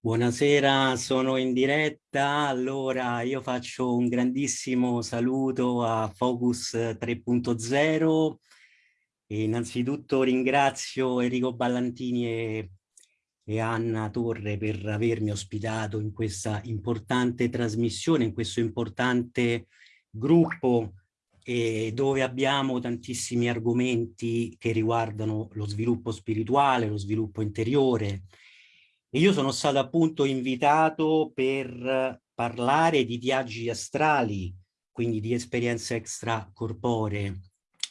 Buonasera, sono in diretta. Allora, io faccio un grandissimo saluto a Focus 3.0. Innanzitutto ringrazio Enrico Ballantini e, e Anna Torre per avermi ospitato in questa importante trasmissione, in questo importante gruppo eh, dove abbiamo tantissimi argomenti che riguardano lo sviluppo spirituale, lo sviluppo interiore, io sono stato appunto invitato per parlare di viaggi astrali, quindi di esperienze extracorporee.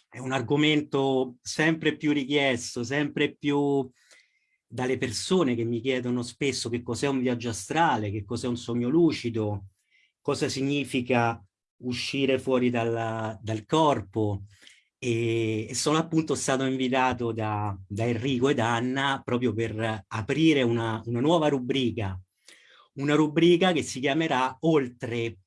È un argomento sempre più richiesto, sempre più dalle persone che mi chiedono spesso che cos'è un viaggio astrale, che cos'è un sogno lucido, cosa significa uscire fuori dal, dal corpo, e sono appunto stato invitato da, da Enrico ed Anna proprio per aprire una, una nuova rubrica, una rubrica che si chiamerà Oltre.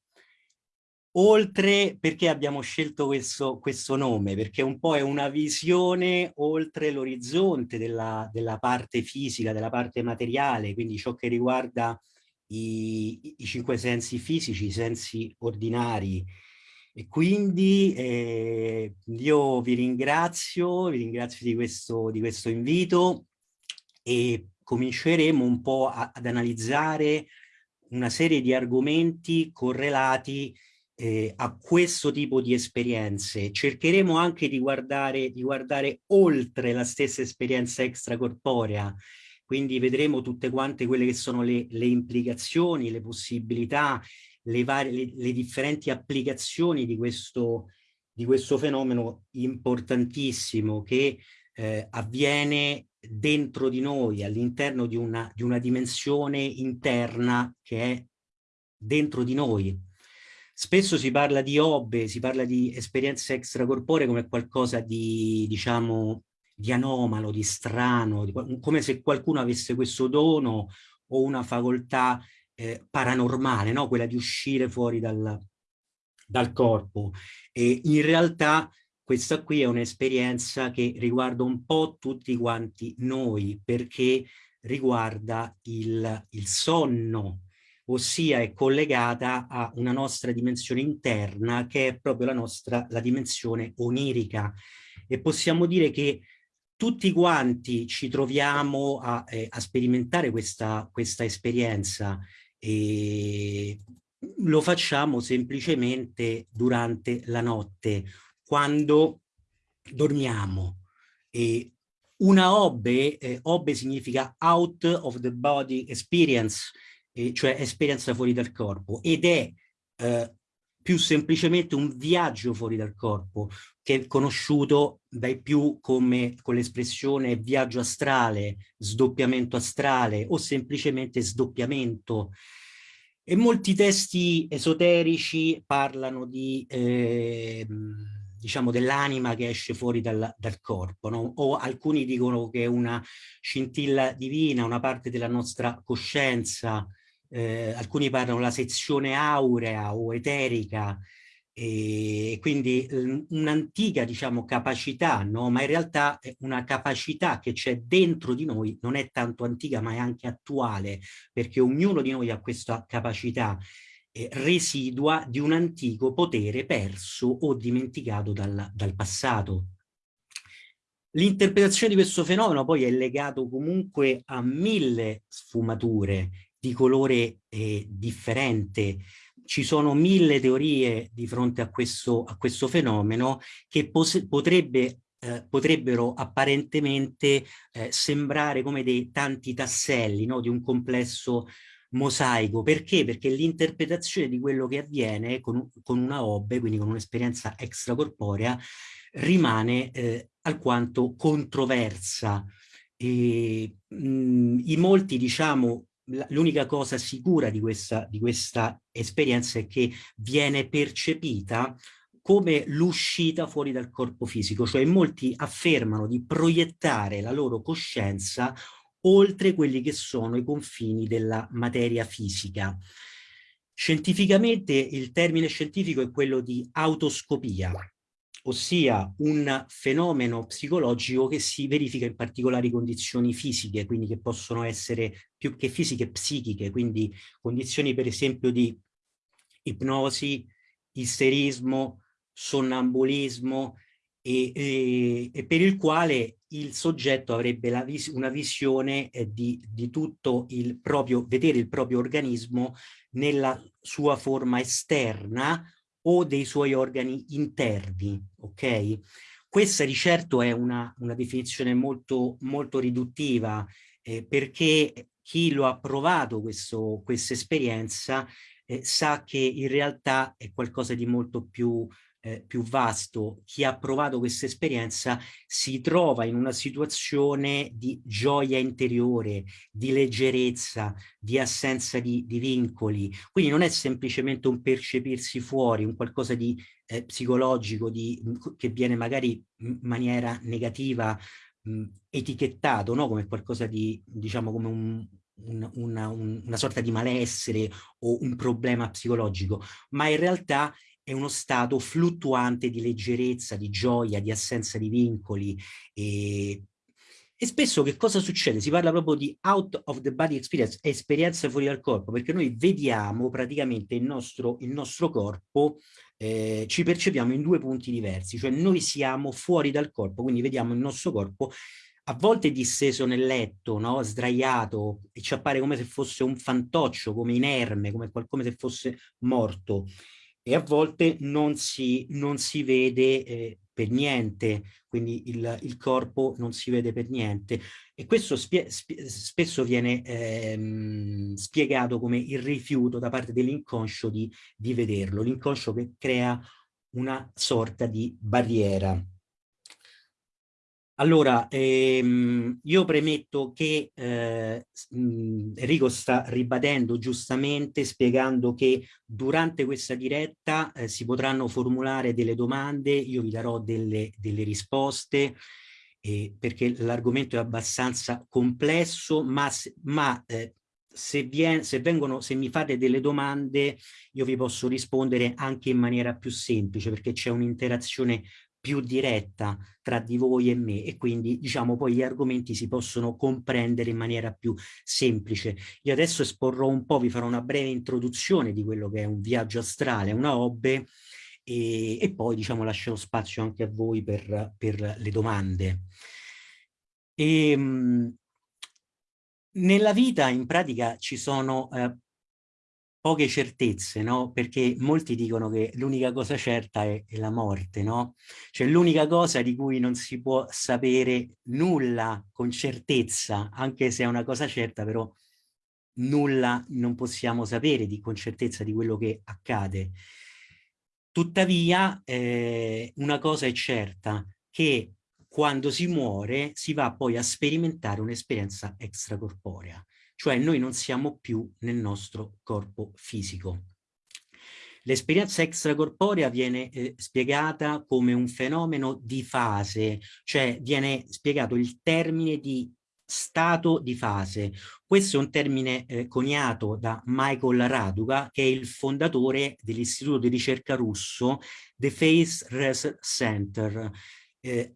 Oltre perché abbiamo scelto questo, questo nome, perché un po' è una visione oltre l'orizzonte della, della, parte fisica, della parte materiale, quindi ciò che riguarda i, i cinque sensi fisici, i sensi ordinari, e quindi eh, io vi ringrazio, vi ringrazio di questo, di questo invito e cominceremo un po' a, ad analizzare una serie di argomenti correlati eh, a questo tipo di esperienze. Cercheremo anche di guardare, di guardare oltre la stessa esperienza extracorporea, quindi vedremo tutte quante quelle che sono le, le implicazioni, le possibilità le, varie, le, le differenti applicazioni di questo, di questo fenomeno importantissimo che eh, avviene dentro di noi, all'interno di di una dimensione interna che è dentro di noi. Spesso si parla di obbe, si parla di esperienze extracorporee come qualcosa di, diciamo, di anomalo, di strano, di, come se qualcuno avesse questo dono o una facoltà eh, paranormale, no? quella di uscire fuori dal, dal corpo. E in realtà questa qui è un'esperienza che riguarda un po' tutti quanti noi, perché riguarda il, il sonno, ossia è collegata a una nostra dimensione interna che è proprio la nostra la dimensione onirica e possiamo dire che tutti quanti ci troviamo a, eh, a sperimentare questa, questa esperienza e lo facciamo semplicemente durante la notte, quando dormiamo. E una obbe, eh, obbe significa out of the body experience, eh, cioè esperienza fuori dal corpo, ed è eh, più semplicemente un viaggio fuori dal corpo, che è conosciuto dai più come con l'espressione viaggio astrale, sdoppiamento astrale o semplicemente sdoppiamento. E molti testi esoterici parlano di, eh, diciamo, dell'anima che esce fuori dal, dal corpo, no? o alcuni dicono che è una scintilla divina, una parte della nostra coscienza, eh, alcuni parlano della sezione aurea o eterica, e quindi un'antica diciamo capacità no? Ma in realtà è una capacità che c'è dentro di noi non è tanto antica ma è anche attuale perché ognuno di noi ha questa capacità eh, residua di un antico potere perso o dimenticato dal, dal passato. L'interpretazione di questo fenomeno poi è legato comunque a mille sfumature di colore eh, differente ci sono mille teorie di fronte a questo, a questo fenomeno che potrebbe eh, potrebbero apparentemente eh, sembrare come dei tanti tasselli no? di un complesso mosaico. Perché? Perché l'interpretazione di quello che avviene con, con una obbe, quindi con un'esperienza extracorporea, rimane eh, alquanto controversa. E, mh, I molti, diciamo, l'unica cosa sicura di questa, di questa esperienza è che viene percepita come l'uscita fuori dal corpo fisico, cioè molti affermano di proiettare la loro coscienza oltre quelli che sono i confini della materia fisica. Scientificamente il termine scientifico è quello di autoscopia, ossia un fenomeno psicologico che si verifica in particolari condizioni fisiche, quindi che possono essere più che fisiche psichiche, quindi condizioni per esempio di ipnosi, isterismo, sonnambulismo e, e, e per il quale il soggetto avrebbe vis una visione eh, di, di tutto il proprio, vedere il proprio organismo nella sua forma esterna o dei suoi organi interni, ok? Questa di certo è una, una definizione molto, molto riduttiva eh, perché chi lo ha provato questa esperienza eh, sa che in realtà è qualcosa di molto più eh, più vasto, chi ha provato questa esperienza si trova in una situazione di gioia interiore, di leggerezza, di assenza di, di vincoli. Quindi non è semplicemente un percepirsi fuori, un qualcosa di eh, psicologico di, che viene magari in maniera negativa mh, etichettato no? come qualcosa di, diciamo, come un, una, una, una, sorta di malessere o un problema psicologico, ma in realtà è uno stato fluttuante di leggerezza, di gioia, di assenza di vincoli e, e spesso che cosa succede? Si parla proprio di out of the body experience, esperienza fuori dal corpo, perché noi vediamo praticamente il nostro, il nostro corpo, eh, ci percepiamo in due punti diversi, cioè noi siamo fuori dal corpo, quindi vediamo il nostro corpo a volte disteso nel letto, no? sdraiato, e ci appare come se fosse un fantoccio, come inerme, come qualcosa se fosse morto e a volte non si, non si vede eh, per niente, quindi il, il, corpo non si vede per niente e questo spie, spie, spesso viene ehm, spiegato come il rifiuto da parte dell'inconscio di, di vederlo, l'inconscio che crea una sorta di barriera. Allora, ehm, io premetto che eh, Enrico sta ribadendo giustamente, spiegando che durante questa diretta eh, si potranno formulare delle domande, io vi darò delle, delle risposte, eh, perché l'argomento è abbastanza complesso, ma, ma eh, se, vien, se, vengono, se mi fate delle domande io vi posso rispondere anche in maniera più semplice perché c'è un'interazione più diretta tra di voi e me e quindi diciamo poi gli argomenti si possono comprendere in maniera più semplice. Io adesso esporrò un po', vi farò una breve introduzione di quello che è un viaggio astrale, una hobby e, e poi diciamo lascerò spazio anche a voi per, per le domande. E, ehm, nella vita in pratica ci sono eh, poche certezze, no? Perché molti dicono che l'unica cosa certa è, è, la morte, no? Cioè l'unica cosa di cui non si può sapere nulla con certezza, anche se è una cosa certa, però nulla non possiamo sapere di, con certezza di quello che accade. Tuttavia, eh, una cosa è certa, che quando si muore si va poi a sperimentare un'esperienza extracorporea cioè noi non siamo più nel nostro corpo fisico. L'esperienza extracorporea viene eh, spiegata come un fenomeno di fase, cioè viene spiegato il termine di stato di fase. Questo è un termine eh, coniato da Michael Raduga, che è il fondatore dell'istituto di ricerca russo The Face Research Center, eh,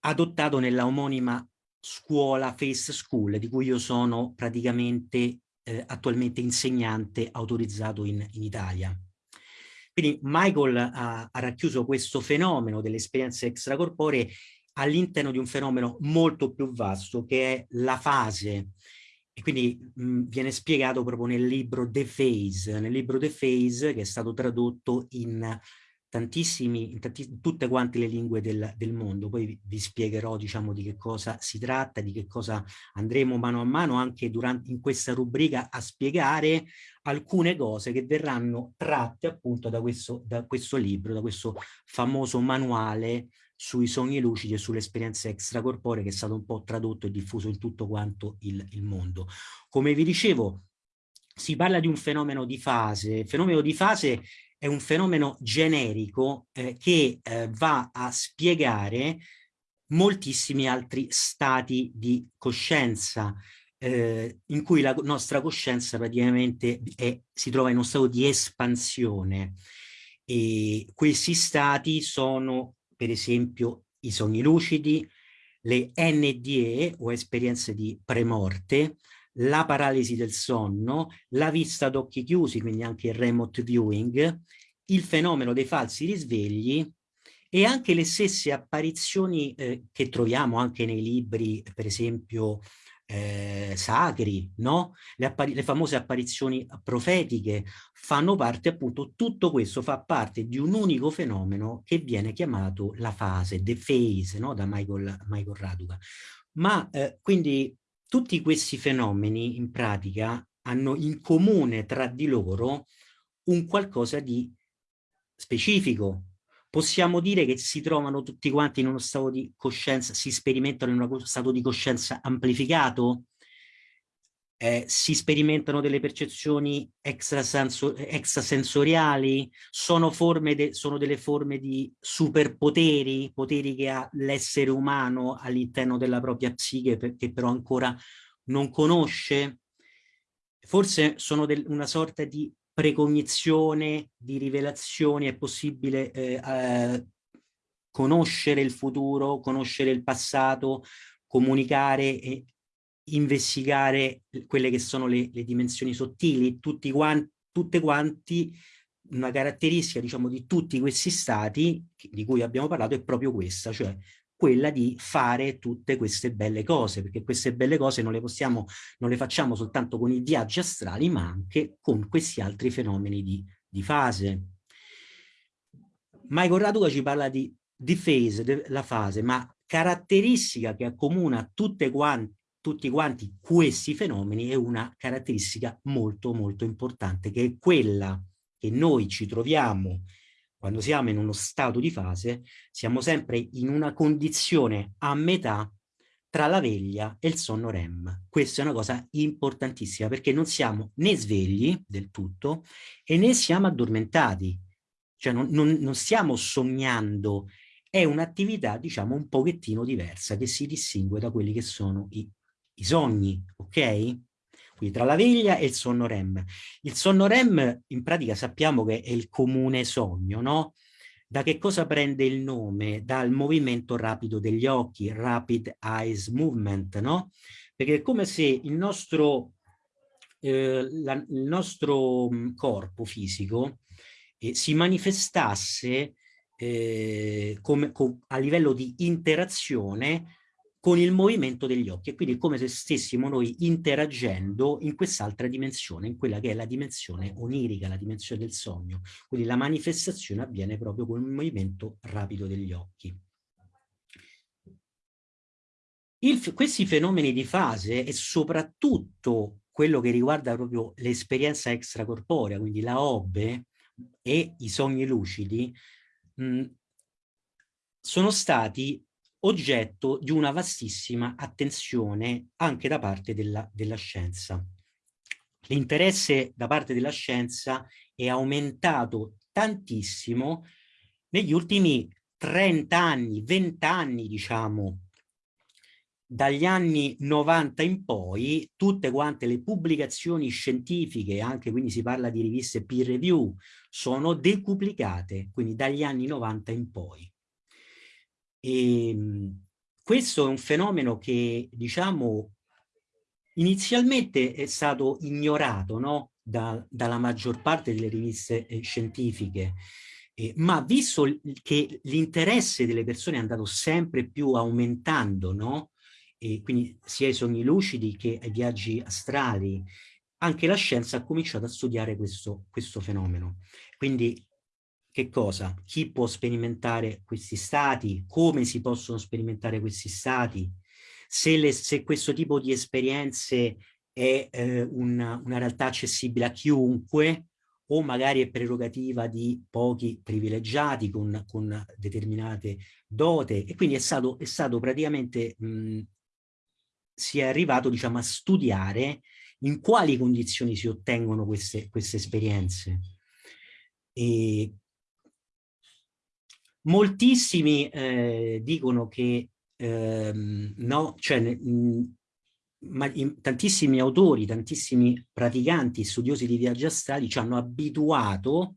adottato nella omonima scuola Face School, di cui io sono praticamente eh, attualmente insegnante autorizzato in, in Italia. Quindi Michael ha, ha racchiuso questo fenomeno delle esperienze extracorporee all'interno di un fenomeno molto più vasto che è la fase e quindi mh, viene spiegato proprio nel libro The Phase, nel libro The Phase che è stato tradotto in tantissimi, in, tutte quante le lingue del, del mondo. Poi vi, vi, spiegherò diciamo di che cosa si tratta, di che cosa andremo mano a mano anche durante, in questa rubrica a spiegare alcune cose che verranno tratte appunto da questo, da questo libro, da questo famoso manuale sui sogni lucidi e sulle esperienze extracorporee che è stato un po' tradotto e diffuso in tutto quanto il, il mondo. Come vi dicevo, si parla di un fenomeno di fase. Fenomeno di fase è un fenomeno generico eh, che eh, va a spiegare moltissimi altri stati di coscienza eh, in cui la nostra coscienza praticamente è, si trova in uno stato di espansione. E questi stati sono per esempio i sogni lucidi, le NDE o esperienze di premorte, la paralisi del sonno, la vista ad occhi chiusi, quindi anche il remote viewing, il fenomeno dei falsi risvegli e anche le stesse apparizioni eh, che troviamo anche nei libri, per esempio, eh, sacri, no? Le, le, famose apparizioni profetiche fanno parte appunto, tutto questo fa parte di un unico fenomeno che viene chiamato la fase, the phase, no? Da Michael, Michael Raduca. Ma eh, quindi tutti questi fenomeni in pratica hanno in comune tra di loro un qualcosa di specifico, possiamo dire che si trovano tutti quanti in uno stato di coscienza, si sperimentano in uno stato di coscienza amplificato, eh, si sperimentano delle percezioni extrasensoriali, sono, de, sono delle forme di superpoteri, poteri che ha l'essere umano all'interno della propria psiche che però ancora non conosce, forse sono una sorta di precognizione di rivelazioni, è possibile eh, eh, conoscere il futuro, conoscere il passato, comunicare e investigare quelle che sono le, le dimensioni sottili, tutti quanti, tutte quanti una caratteristica diciamo di tutti questi stati di cui abbiamo parlato è proprio questa, cioè quella di fare tutte queste belle cose, perché queste belle cose non le possiamo, non le facciamo soltanto con i viaggi astrali, ma anche con questi altri fenomeni di, di fase. Michael Raduca ci parla di, di phase, la fase, ma caratteristica che accomuna tutte quanti, tutti quanti questi fenomeni è una caratteristica molto molto importante, che è quella che noi ci troviamo quando siamo in uno stato di fase, siamo sempre in una condizione a metà tra la veglia e il sonno REM. Questa è una cosa importantissima perché non siamo né svegli del tutto e né siamo addormentati, cioè non, non, non stiamo sognando, è un'attività diciamo un pochettino diversa che si distingue da quelli che sono i, i sogni, ok? Quindi tra la veglia e il sonno REM. Il sonno REM in pratica sappiamo che è il comune sogno, no? Da che cosa prende il nome? Dal movimento rapido degli occhi, rapid eyes movement, no? Perché è come se il nostro, eh, la, il nostro mm, corpo fisico eh, si manifestasse eh, come, com, a livello di interazione con il movimento degli occhi e quindi è come se stessimo noi interagendo in quest'altra dimensione, in quella che è la dimensione onirica, la dimensione del sogno. Quindi la manifestazione avviene proprio con il movimento rapido degli occhi. Il, questi fenomeni di fase e soprattutto quello che riguarda proprio l'esperienza extracorporea, quindi la OBE e i sogni lucidi, mh, sono stati oggetto di una vastissima attenzione anche da parte della, della scienza. L'interesse da parte della scienza è aumentato tantissimo negli ultimi 30 anni, 20 anni diciamo, dagli anni 90 in poi tutte quante le pubblicazioni scientifiche, anche quindi si parla di riviste peer review, sono decuplicate, quindi dagli anni 90 in poi. E, ehm, questo è un fenomeno che, diciamo, inizialmente è stato ignorato no? da, dalla maggior parte delle riviste eh, scientifiche, eh, ma visto che l'interesse delle persone è andato sempre più aumentando, no? e quindi sia i sogni lucidi che ai viaggi astrali, anche la scienza ha cominciato a studiare questo, questo fenomeno. Quindi che cosa? Chi può sperimentare questi stati? Come si possono sperimentare questi stati? Se, le, se questo tipo di esperienze è eh, una, una realtà accessibile a chiunque o magari è prerogativa di pochi privilegiati con, con determinate dote e quindi è stato, è stato praticamente mh, si è arrivato diciamo a studiare in quali condizioni si ottengono queste, queste esperienze e Moltissimi eh, dicono che ehm, no, cioè, mh, ma, in, tantissimi autori, tantissimi praticanti, studiosi di viaggi astrali ci hanno abituato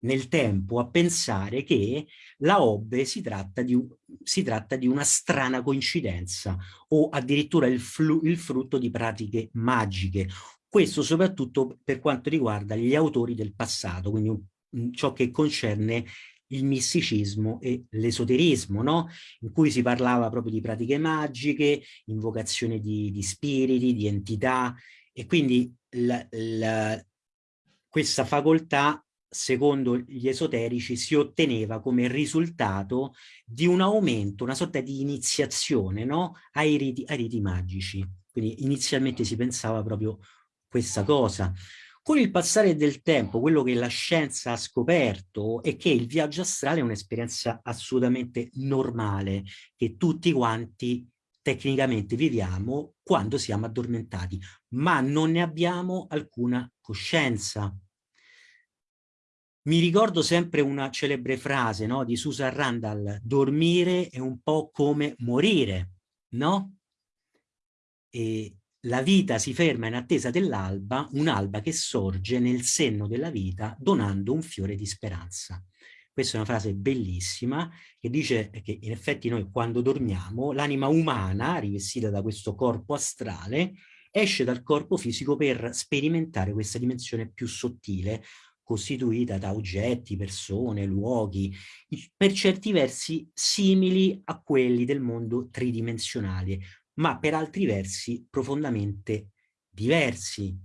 nel tempo a pensare che la Obbe si tratta di, si tratta di una strana coincidenza o addirittura il, il frutto di pratiche magiche. Questo soprattutto per quanto riguarda gli autori del passato, quindi ciò che concerne il misticismo e l'esoterismo, no? in cui si parlava proprio di pratiche magiche, invocazione di, di spiriti, di entità, e quindi la, la, questa facoltà secondo gli esoterici, si otteneva come risultato di un aumento, una sorta di iniziazione no? ai, riti, ai riti magici. Quindi inizialmente si pensava proprio questa cosa. Con il passare del tempo, quello che la scienza ha scoperto è che il viaggio astrale è un'esperienza assolutamente normale, che tutti quanti tecnicamente viviamo quando siamo addormentati, ma non ne abbiamo alcuna coscienza. Mi ricordo sempre una celebre frase no, di Susan Randall, dormire è un po' come morire, no? E la vita si ferma in attesa dell'alba, un'alba che sorge nel senno della vita donando un fiore di speranza. Questa è una frase bellissima che dice che in effetti noi quando dormiamo l'anima umana rivestita da questo corpo astrale esce dal corpo fisico per sperimentare questa dimensione più sottile, costituita da oggetti, persone, luoghi, per certi versi simili a quelli del mondo tridimensionale, ma per altri versi profondamente diversi.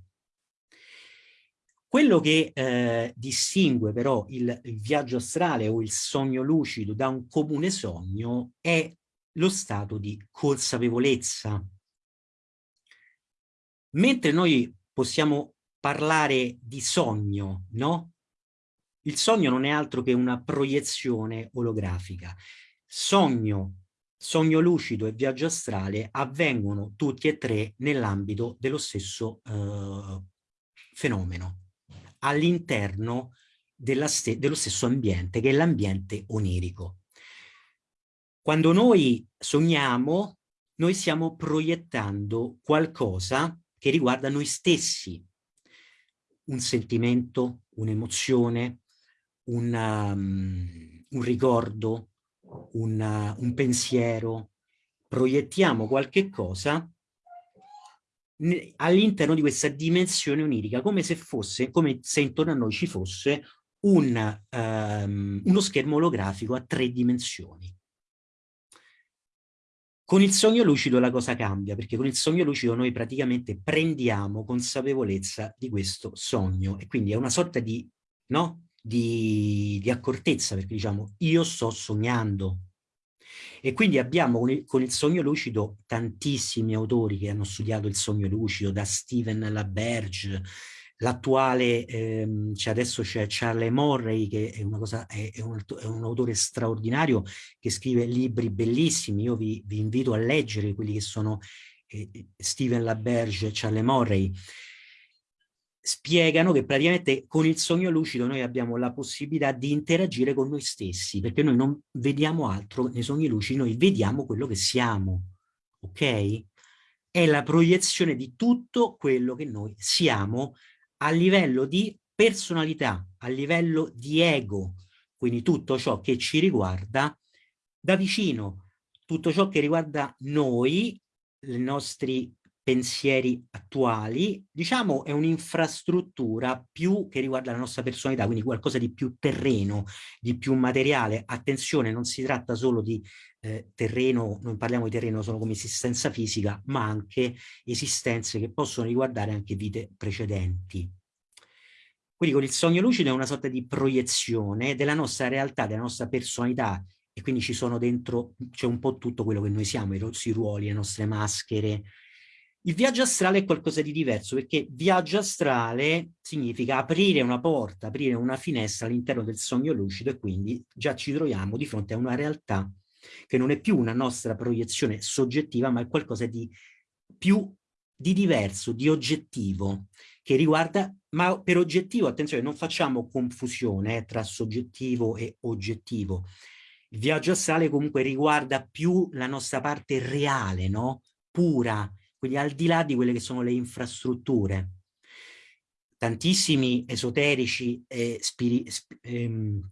Quello che eh, distingue però il, viaggio astrale o il sogno lucido da un comune sogno è lo stato di consapevolezza. Mentre noi possiamo parlare di sogno, no? Il sogno non è altro che una proiezione olografica. Sogno, sogno lucido e viaggio astrale avvengono tutti e tre nell'ambito dello stesso eh, fenomeno, all'interno dello stesso ambiente, che è l'ambiente onirico. Quando noi sogniamo, noi stiamo proiettando qualcosa che riguarda noi stessi, un sentimento, un'emozione, un, um, un ricordo, un, uh, un pensiero, proiettiamo qualche cosa all'interno di questa dimensione onirica, come se fosse, come se intorno a noi ci fosse un, um, uno schermo olografico a tre dimensioni. Con il sogno lucido la cosa cambia, perché con il sogno lucido noi praticamente prendiamo consapevolezza di questo sogno e quindi è una sorta di, no? Di, di accortezza, perché diciamo io sto sognando. E quindi abbiamo con il, con il sogno lucido tantissimi autori che hanno studiato il sogno lucido, da Steven LaBerge, l'attuale, ehm, cioè adesso c'è Charlie Morray che è, cosa, è, è, un, è, un, autore straordinario che scrive libri bellissimi, io vi, vi invito a leggere quelli che sono eh, Steven LaBerge e Charlie Morray, spiegano che praticamente con il sogno lucido noi abbiamo la possibilità di interagire con noi stessi, perché noi non vediamo altro nei sogni lucidi, noi vediamo quello che siamo, ok? È la proiezione di tutto quello che noi siamo a livello di personalità, a livello di ego, quindi tutto ciò che ci riguarda da vicino, tutto ciò che riguarda noi, i nostri pensieri attuali, diciamo è un'infrastruttura più che riguarda la nostra personalità, quindi qualcosa di più terreno, di più materiale. Attenzione, non si tratta solo di eh, terreno, non parliamo di terreno solo come esistenza fisica, ma anche esistenze che possono riguardare anche vite precedenti. Quindi con il sogno lucido è una sorta di proiezione della nostra realtà, della nostra personalità e quindi ci sono dentro, c'è un po' tutto quello che noi siamo, i nostri ruoli, le nostre maschere. Il viaggio astrale è qualcosa di diverso perché viaggio astrale significa aprire una porta, aprire una finestra all'interno del sogno lucido e quindi già ci troviamo di fronte a una realtà che non è più una nostra proiezione soggettiva, ma è qualcosa di più di diverso, di oggettivo, che riguarda, ma per oggettivo, attenzione, non facciamo confusione eh, tra soggettivo e oggettivo. Il viaggio astrale comunque riguarda più la nostra parte reale, no? Pura, quindi al di là di quelle che sono le infrastrutture. tantissimi esoterici e ehm,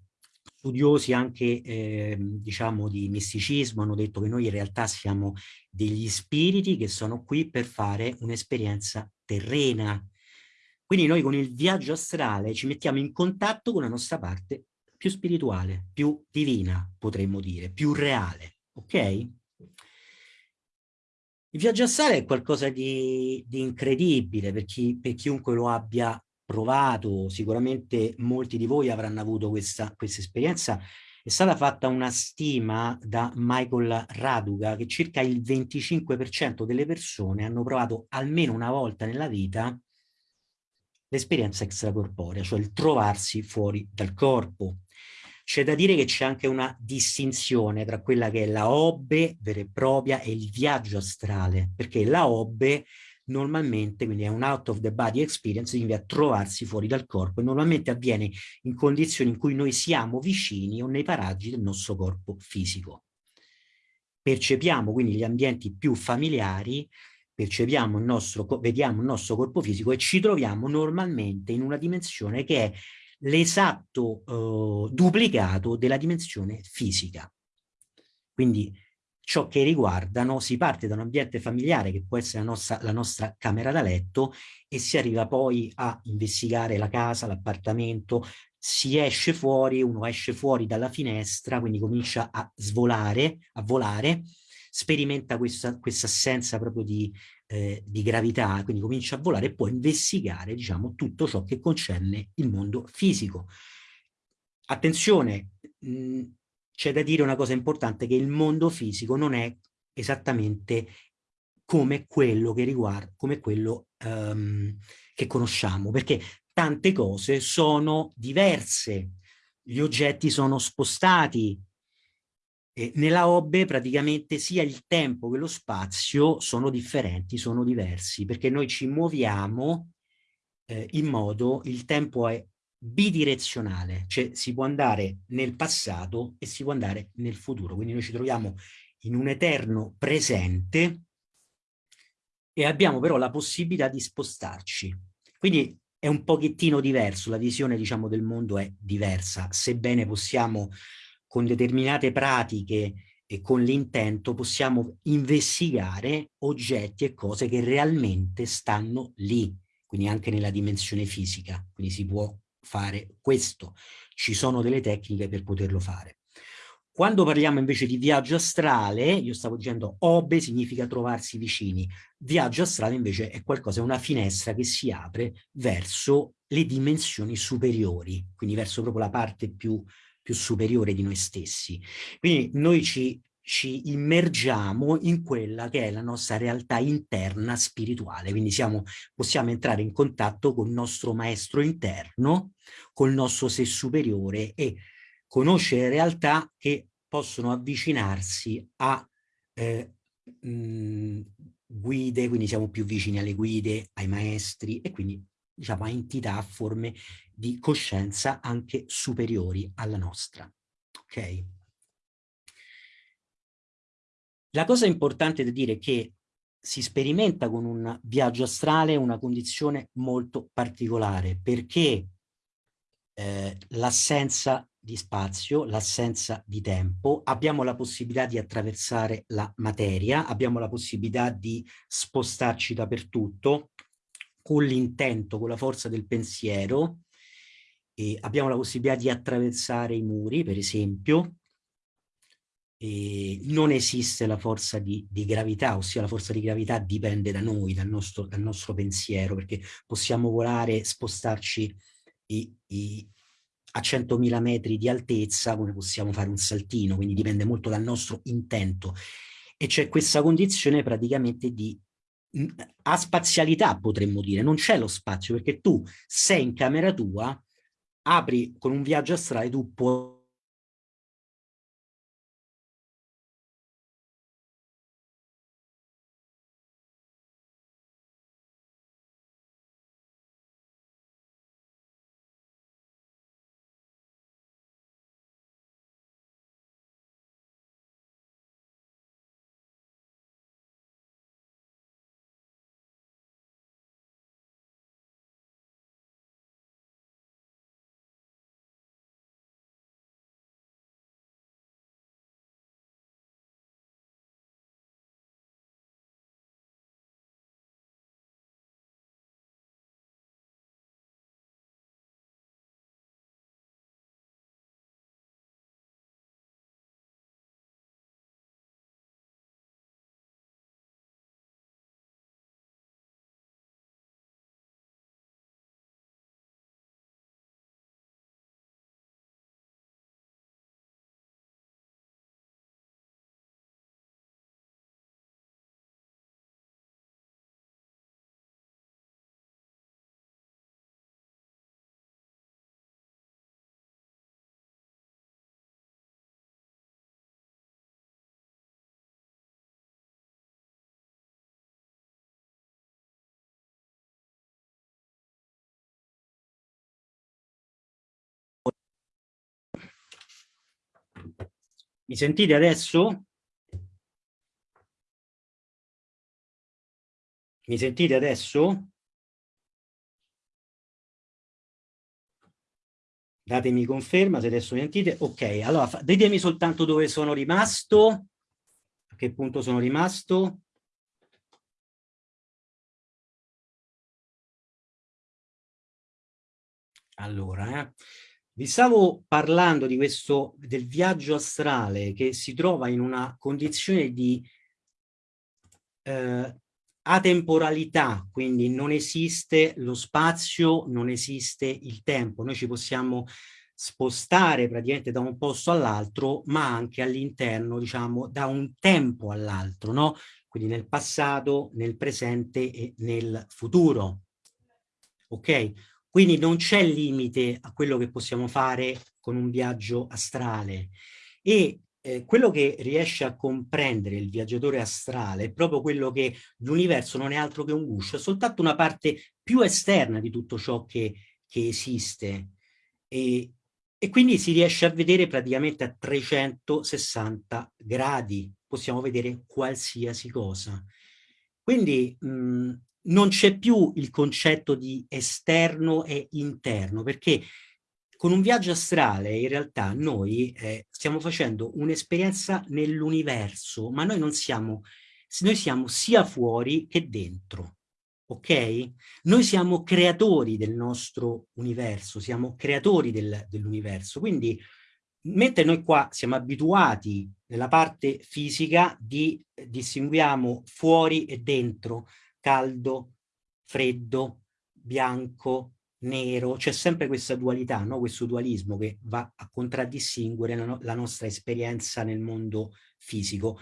studiosi anche eh, diciamo di misticismo hanno detto che noi in realtà siamo degli spiriti che sono qui per fare un'esperienza terrena. Quindi noi con il viaggio astrale ci mettiamo in contatto con la nostra parte più spirituale, più divina, potremmo dire, più reale, ok? Il viaggio astrale è qualcosa di, di incredibile per, chi, per chiunque lo abbia provato, sicuramente molti di voi avranno avuto questa, questa esperienza. È stata fatta una stima da Michael Raduga che circa il 25% delle persone hanno provato almeno una volta nella vita l'esperienza extracorporea, cioè il trovarsi fuori dal corpo. C'è da dire che c'è anche una distinzione tra quella che è la obbe vera e propria e il viaggio astrale, perché la obbe normalmente, quindi è un out of the body experience, significa trovarsi fuori dal corpo e normalmente avviene in condizioni in cui noi siamo vicini o nei paraggi del nostro corpo fisico. Percepiamo quindi gli ambienti più familiari, percepiamo il nostro, vediamo il nostro corpo fisico e ci troviamo normalmente in una dimensione che è l'esatto eh, duplicato della dimensione fisica. Quindi ciò che riguardano, si parte da un ambiente familiare che può essere la nostra, la nostra camera da letto e si arriva poi a investigare la casa, l'appartamento, si esce fuori, uno esce fuori dalla finestra, quindi comincia a svolare, a volare, sperimenta questa, questa assenza proprio di, eh, di gravità, quindi comincia a volare e può investigare diciamo, tutto ciò che concerne il mondo fisico. Attenzione, c'è da dire una cosa importante, che il mondo fisico non è esattamente come quello che riguarda, come quello um, che conosciamo, perché tante cose sono diverse, gli oggetti sono spostati, e nella Obbe praticamente sia il tempo che lo spazio sono differenti, sono diversi, perché noi ci muoviamo eh, in modo, il tempo è bidirezionale, cioè si può andare nel passato e si può andare nel futuro, quindi noi ci troviamo in un eterno presente e abbiamo però la possibilità di spostarci. Quindi è un pochettino diverso, la visione diciamo del mondo è diversa, sebbene possiamo con determinate pratiche e con l'intento possiamo investigare oggetti e cose che realmente stanno lì, quindi anche nella dimensione fisica, quindi si può fare questo, ci sono delle tecniche per poterlo fare. Quando parliamo invece di viaggio astrale, io stavo dicendo obe significa trovarsi vicini, viaggio astrale invece è qualcosa, è una finestra che si apre verso le dimensioni superiori, quindi verso proprio la parte più più superiore di noi stessi. Quindi noi ci, ci immergiamo in quella che è la nostra realtà interna spirituale, quindi siamo, possiamo entrare in contatto con il nostro maestro interno, col nostro sé superiore e conoscere realtà che possono avvicinarsi a eh, mh, guide, quindi siamo più vicini alle guide, ai maestri e quindi diciamo, a entità, a forme di coscienza anche superiori alla nostra. Ok? La cosa importante da dire è che si sperimenta con un viaggio astrale una condizione molto particolare perché eh, l'assenza di spazio, l'assenza di tempo, abbiamo la possibilità di attraversare la materia, abbiamo la possibilità di spostarci dappertutto, con l'intento, con la forza del pensiero, e abbiamo la possibilità di attraversare i muri, per esempio, e non esiste la forza di, di, gravità, ossia la forza di gravità dipende da noi, dal nostro, dal nostro pensiero, perché possiamo volare, spostarci i, i, a 100.000 metri di altezza, come possiamo fare un saltino, quindi dipende molto dal nostro intento. E c'è questa condizione praticamente di a spazialità potremmo dire, non c'è lo spazio perché tu sei in camera tua, apri con un viaggio astrale, tu puoi Mi sentite adesso? Mi sentite adesso? Datemi conferma se adesso mi sentite. Ok, allora ditemi soltanto dove sono rimasto. A che punto sono rimasto? Allora, eh. Vi stavo parlando di questo, del viaggio astrale che si trova in una condizione di eh, atemporalità, quindi non esiste lo spazio, non esiste il tempo. Noi ci possiamo spostare praticamente da un posto all'altro, ma anche all'interno, diciamo, da un tempo all'altro, no? Quindi nel passato, nel presente e nel futuro. Ok? Quindi non c'è limite a quello che possiamo fare con un viaggio astrale. E eh, quello che riesce a comprendere il viaggiatore astrale è proprio quello che l'universo non è altro che un guscio, è soltanto una parte più esterna di tutto ciò che, che esiste. E, e quindi si riesce a vedere praticamente a 360 gradi, possiamo vedere qualsiasi cosa. Quindi mh, non c'è più il concetto di esterno e interno, perché con un viaggio astrale in realtà noi eh, stiamo facendo un'esperienza nell'universo, ma noi non siamo, noi siamo sia fuori che dentro, ok? Noi siamo creatori del nostro universo, siamo creatori del, dell'universo, quindi mentre noi qua siamo abituati nella parte fisica di distinguiamo fuori e dentro, caldo, freddo, bianco, nero, c'è sempre questa dualità, no? questo dualismo che va a contraddistinguere la, no la nostra esperienza nel mondo fisico.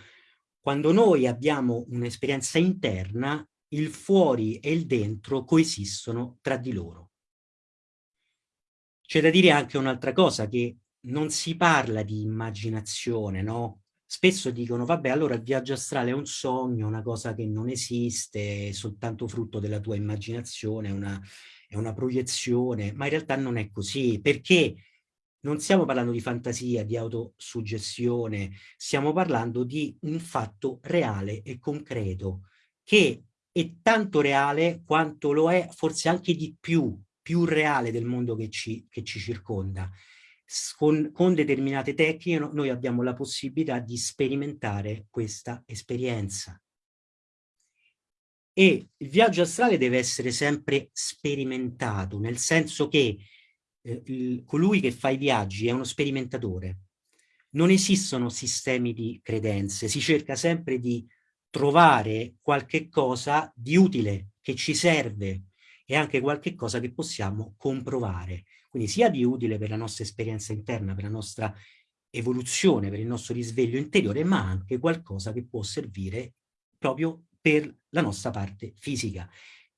Quando noi abbiamo un'esperienza interna, il fuori e il dentro coesistono tra di loro. C'è da dire anche un'altra cosa, che non si parla di immaginazione, no? Spesso dicono, vabbè, allora il viaggio astrale è un sogno, una cosa che non esiste, è soltanto frutto della tua immaginazione, è una, è una proiezione, ma in realtà non è così, perché non stiamo parlando di fantasia, di autosuggestione, stiamo parlando di un fatto reale e concreto, che è tanto reale quanto lo è forse anche di più, più reale del mondo che ci, che ci circonda con, con determinate tecniche no, noi abbiamo la possibilità di sperimentare questa esperienza. E il viaggio astrale deve essere sempre sperimentato, nel senso che eh, il, colui che fa i viaggi è uno sperimentatore. Non esistono sistemi di credenze, si cerca sempre di trovare qualche cosa di utile, che ci serve, e anche qualche cosa che possiamo comprovare. Quindi sia di utile per la nostra esperienza interna, per la nostra evoluzione, per il nostro risveglio interiore, ma anche qualcosa che può servire proprio per la nostra parte fisica.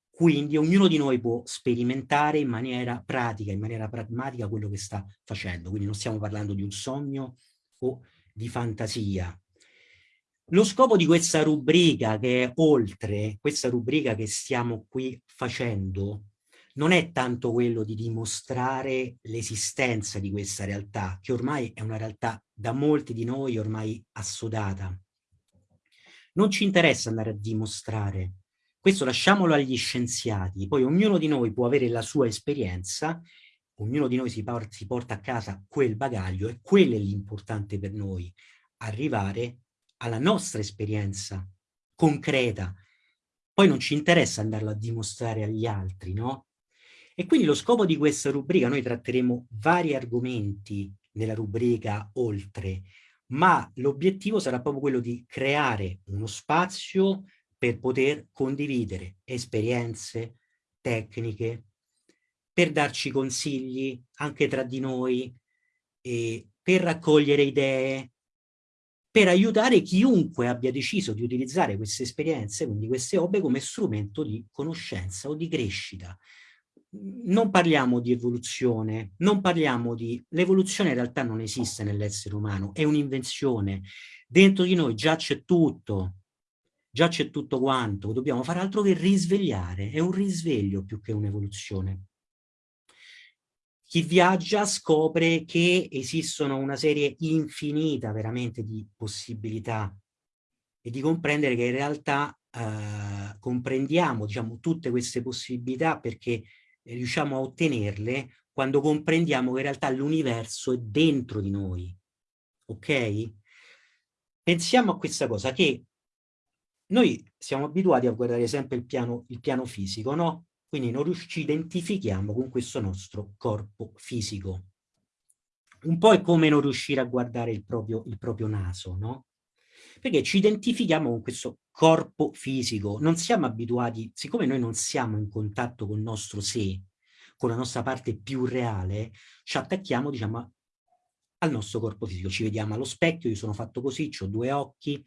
Quindi ognuno di noi può sperimentare in maniera pratica, in maniera pragmatica quello che sta facendo. Quindi non stiamo parlando di un sogno o di fantasia. Lo scopo di questa rubrica che è oltre, questa rubrica che stiamo qui facendo, non è tanto quello di dimostrare l'esistenza di questa realtà, che ormai è una realtà da molti di noi ormai assodata. Non ci interessa andare a dimostrare, questo lasciamolo agli scienziati, poi ognuno di noi può avere la sua esperienza, ognuno di noi si, porta, si porta a casa quel bagaglio e quello è l'importante per noi, arrivare alla nostra esperienza concreta. Poi non ci interessa andarlo a dimostrare agli altri, no? E quindi lo scopo di questa rubrica, noi tratteremo vari argomenti nella rubrica oltre, ma l'obiettivo sarà proprio quello di creare uno spazio per poter condividere esperienze, tecniche, per darci consigli anche tra di noi, per raccogliere idee, per aiutare chiunque abbia deciso di utilizzare queste esperienze, quindi queste obbe, come strumento di conoscenza o di crescita non parliamo di evoluzione, non parliamo di... L'evoluzione in realtà non esiste nell'essere umano, è un'invenzione. Dentro di noi già c'è tutto, già c'è tutto quanto, dobbiamo fare altro che risvegliare, è un risveglio più che un'evoluzione. chi viaggia scopre che esistono una serie infinita veramente di possibilità e di comprendere che in realtà eh, comprendiamo diciamo, tutte queste possibilità perché riusciamo a ottenerle quando comprendiamo che in realtà l'universo è dentro di noi. Ok? Pensiamo a questa cosa, che noi siamo abituati a guardare sempre il piano, il piano fisico, no? Quindi non ci identifichiamo con questo nostro corpo fisico. Un po' è come non riuscire a guardare il proprio, il proprio naso, no? Perché ci identifichiamo con questo corpo fisico, non siamo abituati, siccome noi non siamo in contatto con il nostro sé, con la nostra parte più reale, ci attacchiamo, diciamo, al nostro corpo fisico. Ci vediamo allo specchio, io sono fatto così, ho due occhi,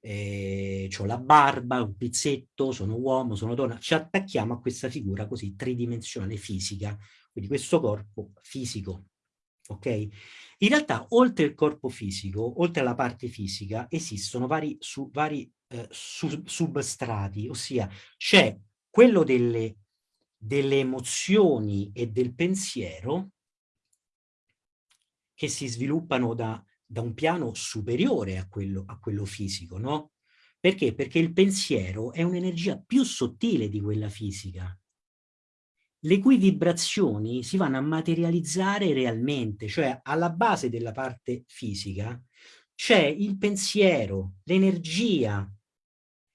eh, ho la barba, un pizzetto, sono uomo, sono donna, ci attacchiamo a questa figura così tridimensionale fisica, quindi questo corpo fisico, ok? In realtà, oltre il corpo fisico, oltre alla parte fisica, esistono vari, su, vari eh, sub, substrati, ossia c'è quello delle, delle emozioni e del pensiero che si sviluppano da, da un piano superiore a quello, a quello fisico, no? Perché? Perché il pensiero è un'energia più sottile di quella fisica, le cui vibrazioni si vanno a materializzare realmente, cioè alla base della parte fisica c'è il pensiero, l'energia,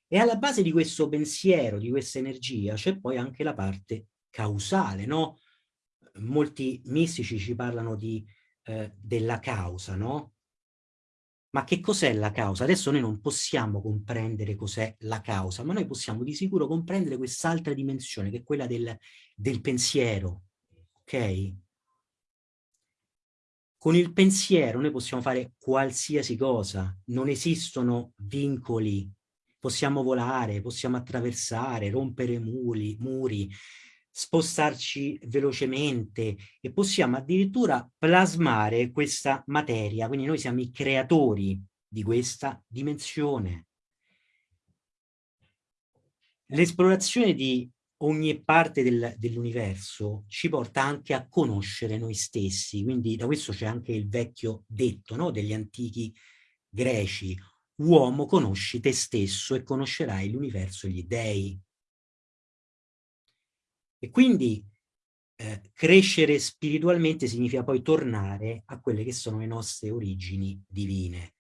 e alla base di questo pensiero, di questa energia, c'è poi anche la parte causale, no? Molti mistici ci parlano di, eh, della causa, no? Ma che cos'è la causa? Adesso noi non possiamo comprendere cos'è la causa, ma noi possiamo di sicuro comprendere quest'altra dimensione, che è quella del, del pensiero, ok? Con il pensiero noi possiamo fare qualsiasi cosa, non esistono vincoli, possiamo volare, possiamo attraversare, rompere muri, muri spostarci velocemente e possiamo addirittura plasmare questa materia, quindi noi siamo i creatori di questa dimensione. L'esplorazione di ogni parte del, dell'universo ci porta anche a conoscere noi stessi, quindi da questo c'è anche il vecchio detto no? degli antichi greci, uomo conosci te stesso e conoscerai l'universo e gli dei. E quindi eh, crescere spiritualmente significa poi tornare a quelle che sono le nostre origini divine.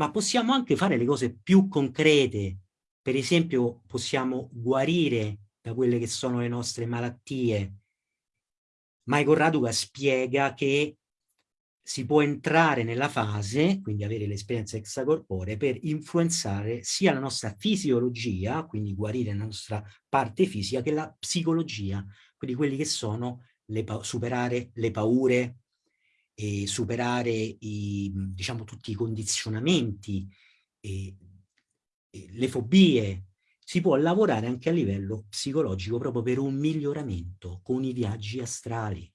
Ma possiamo anche fare le cose più concrete, per esempio possiamo guarire da quelle che sono le nostre malattie. Michael Raduca spiega che si può entrare nella fase, quindi avere l'esperienza extracorporea, per influenzare sia la nostra fisiologia, quindi guarire la nostra parte fisica, che la psicologia, quindi quelli che sono le superare le paure, e superare i, diciamo, tutti i condizionamenti, e, e le fobie, si può lavorare anche a livello psicologico proprio per un miglioramento con i viaggi astrali.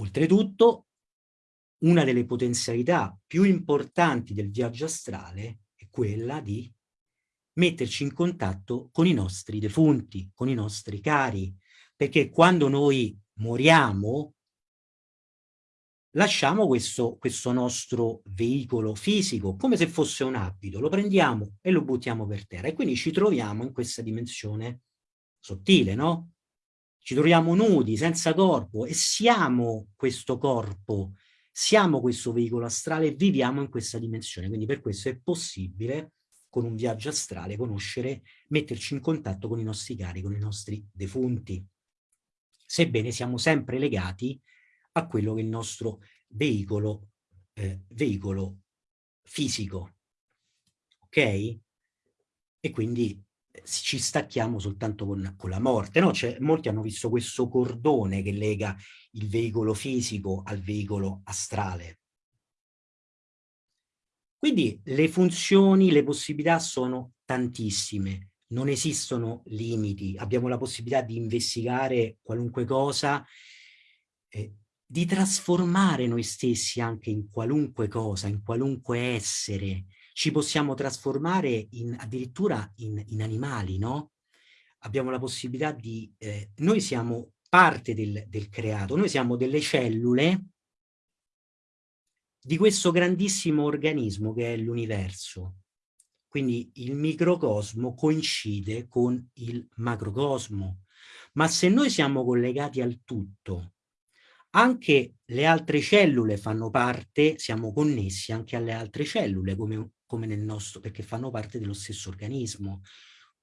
Oltretutto una delle potenzialità più importanti del viaggio astrale è quella di metterci in contatto con i nostri defunti, con i nostri cari, perché quando noi moriamo lasciamo questo, questo nostro veicolo fisico come se fosse un abito, lo prendiamo e lo buttiamo per terra e quindi ci troviamo in questa dimensione sottile, no? Ci troviamo nudi, senza corpo e siamo questo corpo siamo questo veicolo astrale e viviamo in questa dimensione, quindi per questo è possibile con un viaggio astrale conoscere, metterci in contatto con i nostri cari, con i nostri defunti, sebbene siamo sempre legati a quello che è il nostro veicolo, eh, veicolo fisico, ok? E quindi ci stacchiamo soltanto con, con la morte. No? Cioè, molti hanno visto questo cordone che lega il veicolo fisico al veicolo astrale. Quindi le funzioni, le possibilità sono tantissime, non esistono limiti, abbiamo la possibilità di investigare qualunque cosa, eh, di trasformare noi stessi anche in qualunque cosa, in qualunque essere, ci possiamo trasformare in, addirittura in, in animali, no? Abbiamo la possibilità di... Eh, noi siamo parte del, del creato, noi siamo delle cellule di questo grandissimo organismo che è l'universo. Quindi il microcosmo coincide con il macrocosmo. Ma se noi siamo collegati al tutto, anche le altre cellule fanno parte, siamo connessi anche alle altre cellule, come, come nel nostro, perché fanno parte dello stesso organismo.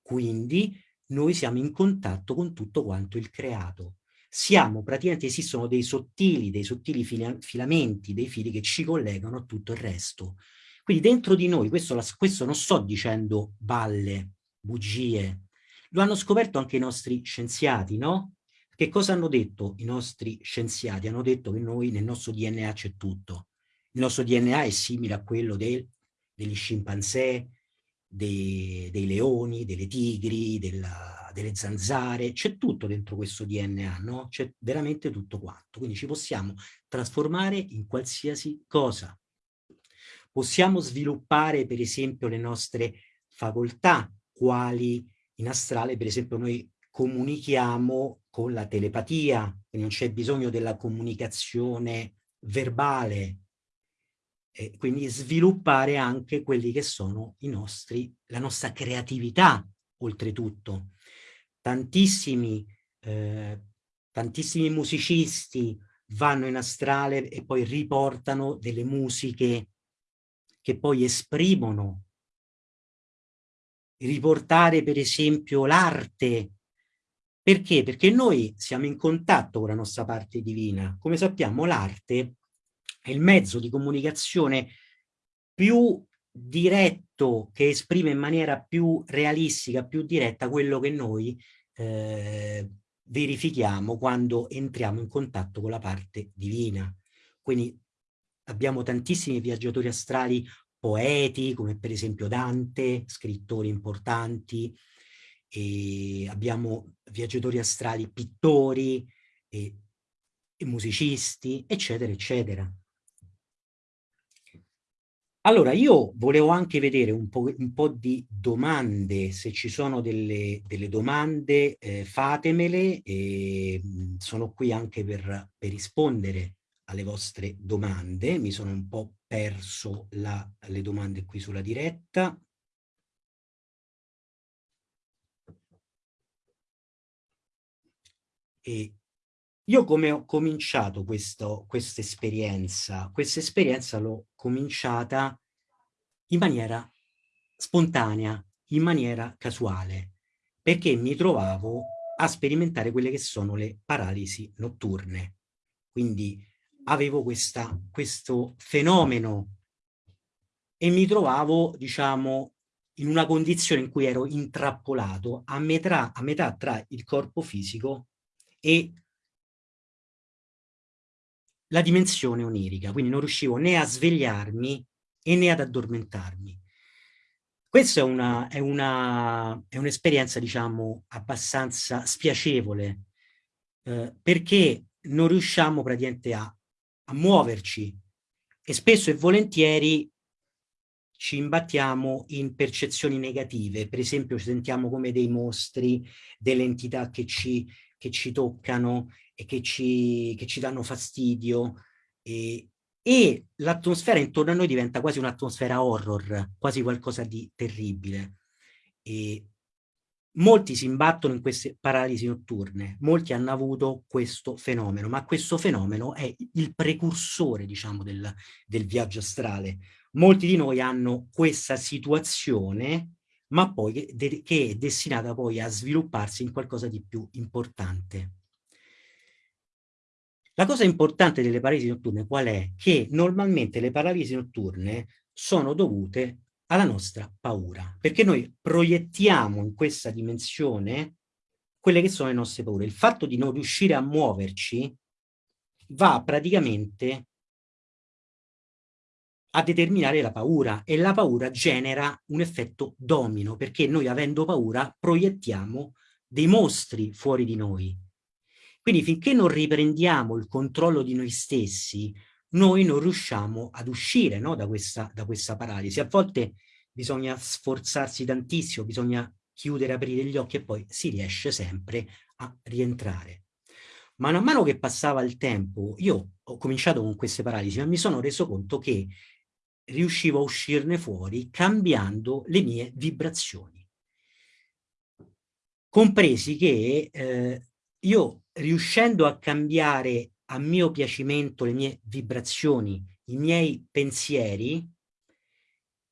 Quindi noi siamo in contatto con tutto quanto il creato. Siamo, praticamente esistono dei sottili, dei sottili filamenti, dei fili che ci collegano a tutto il resto. Quindi dentro di noi, questo, questo non sto dicendo balle, bugie, lo hanno scoperto anche i nostri scienziati, no? Che cosa hanno detto i nostri scienziati? Hanno detto che noi nel nostro DNA c'è tutto. Il nostro DNA è simile a quello del, degli scimpanzé, dei, dei leoni, delle tigri, della, delle zanzare, c'è tutto dentro questo DNA, no? C'è veramente tutto quanto, quindi ci possiamo trasformare in qualsiasi cosa. Possiamo sviluppare per esempio le nostre facoltà, quali in astrale per esempio noi comunichiamo con la telepatia, quindi non c'è bisogno della comunicazione verbale, e quindi sviluppare anche quelli che sono i nostri, la nostra creatività, oltretutto. Tantissimi, eh, tantissimi musicisti vanno in astrale e poi riportano delle musiche che poi esprimono. Riportare per esempio l'arte. Perché? Perché noi siamo in contatto con la nostra parte divina. Come sappiamo l'arte è il mezzo di comunicazione più diretto, che esprime in maniera più realistica, più diretta quello che noi eh, verifichiamo quando entriamo in contatto con la parte divina. Quindi abbiamo tantissimi viaggiatori astrali poeti, come per esempio Dante, scrittori importanti, abbiamo viaggiatori astrali pittori e, e musicisti, eccetera, eccetera. Allora, io volevo anche vedere un po', un po di domande, se ci sono delle, delle domande eh, fatemele, e, mh, sono qui anche per, per, rispondere alle vostre domande, mi sono un po' perso la, le domande qui sulla diretta. E io come ho cominciato questa esperienza? Questa esperienza l'ho cominciata in maniera spontanea, in maniera casuale, perché mi trovavo a sperimentare quelle che sono le paralisi notturne. Quindi avevo questa, questo fenomeno e mi trovavo, diciamo, in una condizione in cui ero intrappolato a metà, a metà tra il corpo fisico e la dimensione onirica, quindi non riuscivo né a svegliarmi e né ad addormentarmi. Questa è un'esperienza, un diciamo, abbastanza spiacevole, eh, perché non riusciamo praticamente a, a muoverci e spesso e volentieri ci imbattiamo in percezioni negative, per esempio ci sentiamo come dei mostri, delle entità che ci, che ci toccano e che ci, che ci danno fastidio e, e l'atmosfera intorno a noi diventa quasi un'atmosfera horror, quasi qualcosa di terribile. E molti si imbattono in queste paralisi notturne, molti hanno avuto questo fenomeno, ma questo fenomeno è il precursore, diciamo, del, del viaggio astrale. Molti di noi hanno questa situazione ma poi che, che è destinata poi a svilupparsi in qualcosa di più importante. La cosa importante delle paralisi notturne qual è? Che normalmente le paralisi notturne sono dovute alla nostra paura, perché noi proiettiamo in questa dimensione quelle che sono le nostre paure. Il fatto di non riuscire a muoverci va praticamente a determinare la paura e la paura genera un effetto domino perché noi avendo paura proiettiamo dei mostri fuori di noi. Quindi finché non riprendiamo il controllo di noi stessi, noi non riusciamo ad uscire no, da, questa, da questa paralisi. A volte bisogna sforzarsi tantissimo, bisogna chiudere, aprire gli occhi e poi si riesce sempre a rientrare. Man mano che passava il tempo, io ho cominciato con queste paralisi, ma mi sono reso conto che riuscivo a uscirne fuori cambiando le mie vibrazioni. Compresi che eh, io riuscendo a cambiare a mio piacimento le mie vibrazioni, i miei pensieri,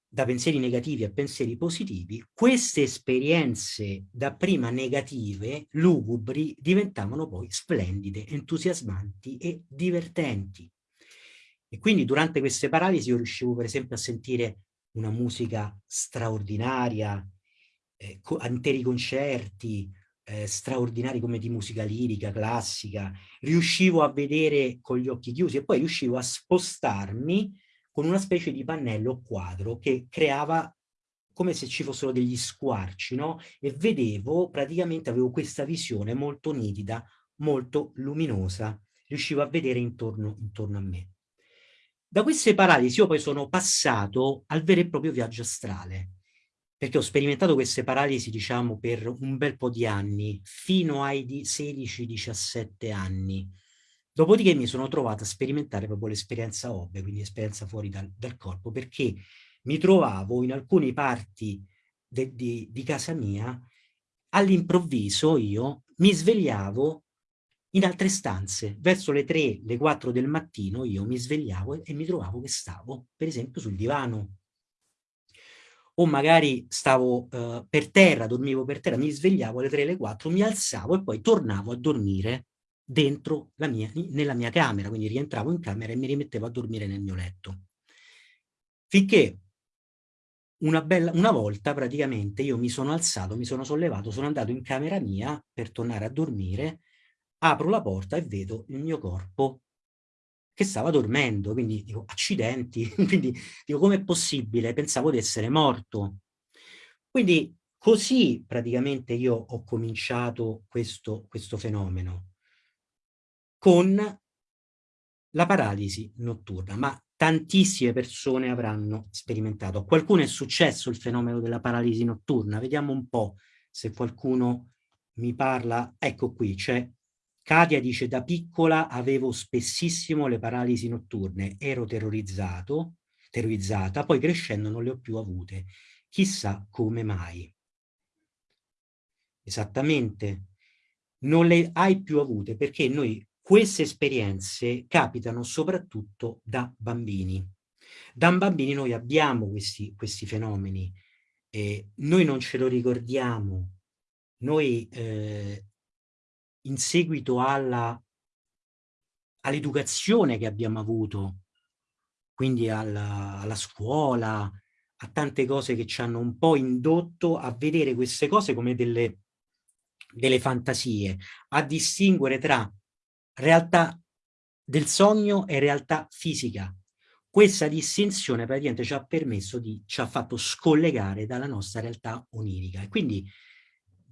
da pensieri negativi a pensieri positivi, queste esperienze dapprima negative, lugubri, diventavano poi splendide, entusiasmanti e divertenti. E quindi durante queste paralisi io riuscivo per esempio a sentire una musica straordinaria, eh, co interi concerti, eh, straordinari come di musica lirica, classica, riuscivo a vedere con gli occhi chiusi e poi riuscivo a spostarmi con una specie di pannello quadro che creava come se ci fossero degli squarci, no? E vedevo, praticamente avevo questa visione molto nitida, molto luminosa, riuscivo a vedere intorno, intorno a me. Da queste paralisi io poi sono passato al vero e proprio viaggio astrale, perché ho sperimentato queste paralisi, diciamo, per un bel po' di anni, fino ai 16-17 anni. Dopodiché mi sono trovato a sperimentare proprio l'esperienza OBE, quindi esperienza fuori dal, dal, corpo, perché mi trovavo in alcune parti de, de, di casa mia, all'improvviso io mi svegliavo in altre stanze. Verso le 3, le 4 del mattino io mi svegliavo e mi trovavo che stavo, per esempio, sul divano. O magari stavo uh, per terra, dormivo per terra, mi svegliavo alle 3, alle 4, mi alzavo e poi tornavo a dormire dentro la mia, nella mia camera, quindi rientravo in camera e mi rimettevo a dormire nel mio letto. Finché una, bella, una volta praticamente io mi sono alzato, mi sono sollevato, sono andato in camera mia per tornare a dormire apro la porta e vedo il mio corpo che stava dormendo, quindi dico accidenti, quindi dico com'è possibile? Pensavo di essere morto. Quindi così praticamente io ho cominciato questo, questo fenomeno, con la paralisi notturna, ma tantissime persone avranno sperimentato. A qualcuno è successo il fenomeno della paralisi notturna, vediamo un po' se qualcuno mi parla, ecco qui, c'è Katia dice da piccola avevo spessissimo le paralisi notturne, ero terrorizzato, terrorizzata, poi crescendo non le ho più avute. Chissà come mai. Esattamente, non le hai più avute perché noi queste esperienze capitano soprattutto da bambini. Da bambini noi abbiamo questi, questi fenomeni, eh, noi non ce lo ricordiamo, noi eh, in seguito all'educazione che abbiamo avuto, quindi alla, alla scuola, a tante cose che ci hanno un po' indotto a vedere queste cose come delle, delle fantasie, a distinguere tra realtà del sogno e realtà fisica. Questa distinzione praticamente ci ha permesso di, ci ha fatto scollegare dalla nostra realtà onirica. E quindi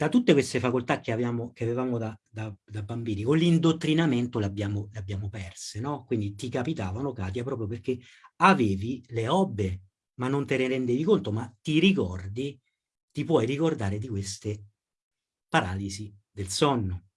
da tutte queste facoltà che, avevamo, che avevamo da, da, da, bambini, con l'indottrinamento le abbiamo, perse, no? Quindi ti capitavano, Katia, proprio perché avevi le obbe, ma non te ne rendevi conto, ma ti ricordi, ti puoi ricordare di queste paralisi del sonno.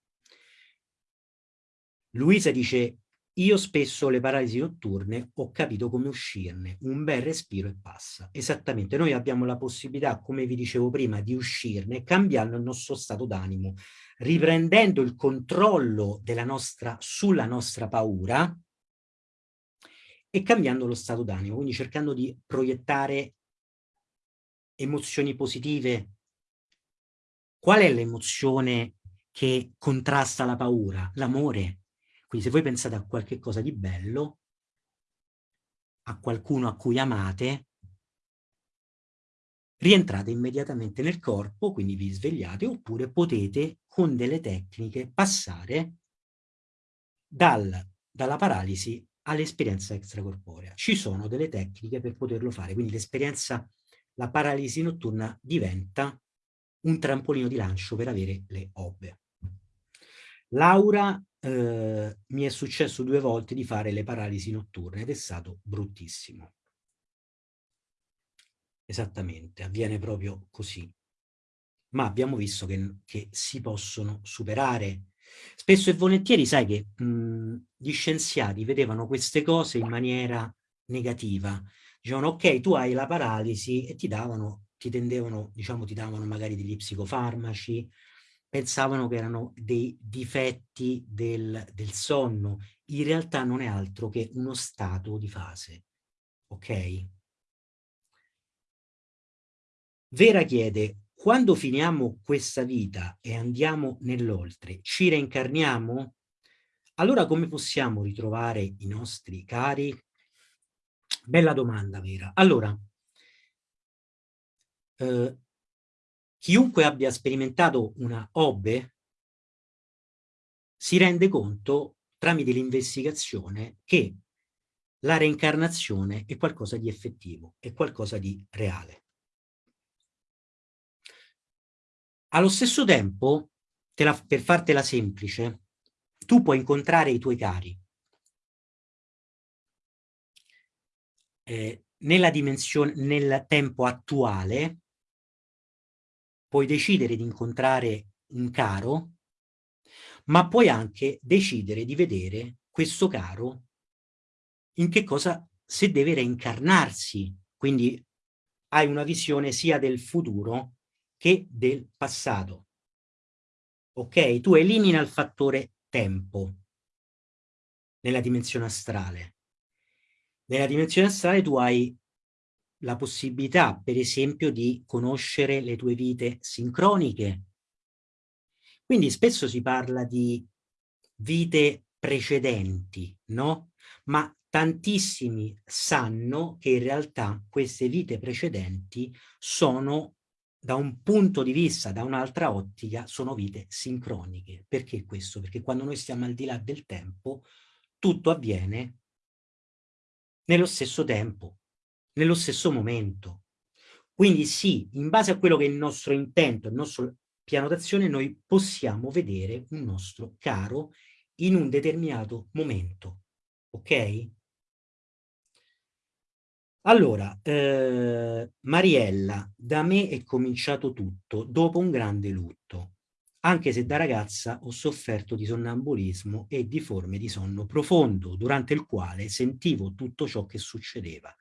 Luisa dice, io spesso le paralisi notturne ho capito come uscirne, un bel respiro e passa. Esattamente, noi abbiamo la possibilità, come vi dicevo prima, di uscirne cambiando il nostro stato d'animo, riprendendo il controllo nostra, sulla nostra paura e cambiando lo stato d'animo, quindi cercando di proiettare emozioni positive. Qual è l'emozione che contrasta la paura? L'amore quindi se voi pensate a qualche cosa di bello, a qualcuno a cui amate, rientrate immediatamente nel corpo, quindi vi svegliate, oppure potete con delle tecniche passare dal, dalla paralisi all'esperienza extracorporea. Ci sono delle tecniche per poterlo fare, quindi l'esperienza, la paralisi notturna diventa un trampolino di lancio per avere le obbe. Laura eh, mi è successo due volte di fare le paralisi notturne ed è stato bruttissimo. Esattamente, avviene proprio così. Ma abbiamo visto che, che si possono superare. Spesso e volentieri sai che mh, gli scienziati vedevano queste cose in maniera negativa. Dicevano, ok, tu hai la paralisi e ti davano, ti tendevano, diciamo, ti davano magari degli psicofarmaci, pensavano che erano dei difetti del, del sonno. In realtà non è altro che uno stato di fase. Ok? Vera chiede, quando finiamo questa vita e andiamo nell'oltre, ci reincarniamo? Allora come possiamo ritrovare i nostri cari? Bella domanda, Vera. Allora, eh, chiunque abbia sperimentato una OBE si rende conto tramite l'investigazione che la reincarnazione è qualcosa di effettivo, è qualcosa di reale. Allo stesso tempo, la, per fartela semplice, tu puoi incontrare i tuoi cari. Eh, nel tempo attuale, puoi decidere di incontrare un caro, ma puoi anche decidere di vedere questo caro in che cosa, se deve reincarnarsi. Quindi hai una visione sia del futuro che del passato. Ok? Tu elimina il fattore tempo nella dimensione astrale. Nella dimensione astrale tu hai la possibilità, per esempio, di conoscere le tue vite sincroniche. Quindi spesso si parla di vite precedenti, no? Ma tantissimi sanno che in realtà queste vite precedenti sono da un punto di vista, da un'altra ottica, sono vite sincroniche. Perché questo? Perché quando noi stiamo al di là del tempo, tutto avviene nello stesso tempo, nello stesso momento. Quindi sì, in base a quello che è il nostro intento, il nostro piano d'azione, noi possiamo vedere un nostro caro in un determinato momento. Ok? Allora, eh, Mariella, da me è cominciato tutto dopo un grande lutto, anche se da ragazza ho sofferto di sonnambulismo e di forme di sonno profondo, durante il quale sentivo tutto ciò che succedeva,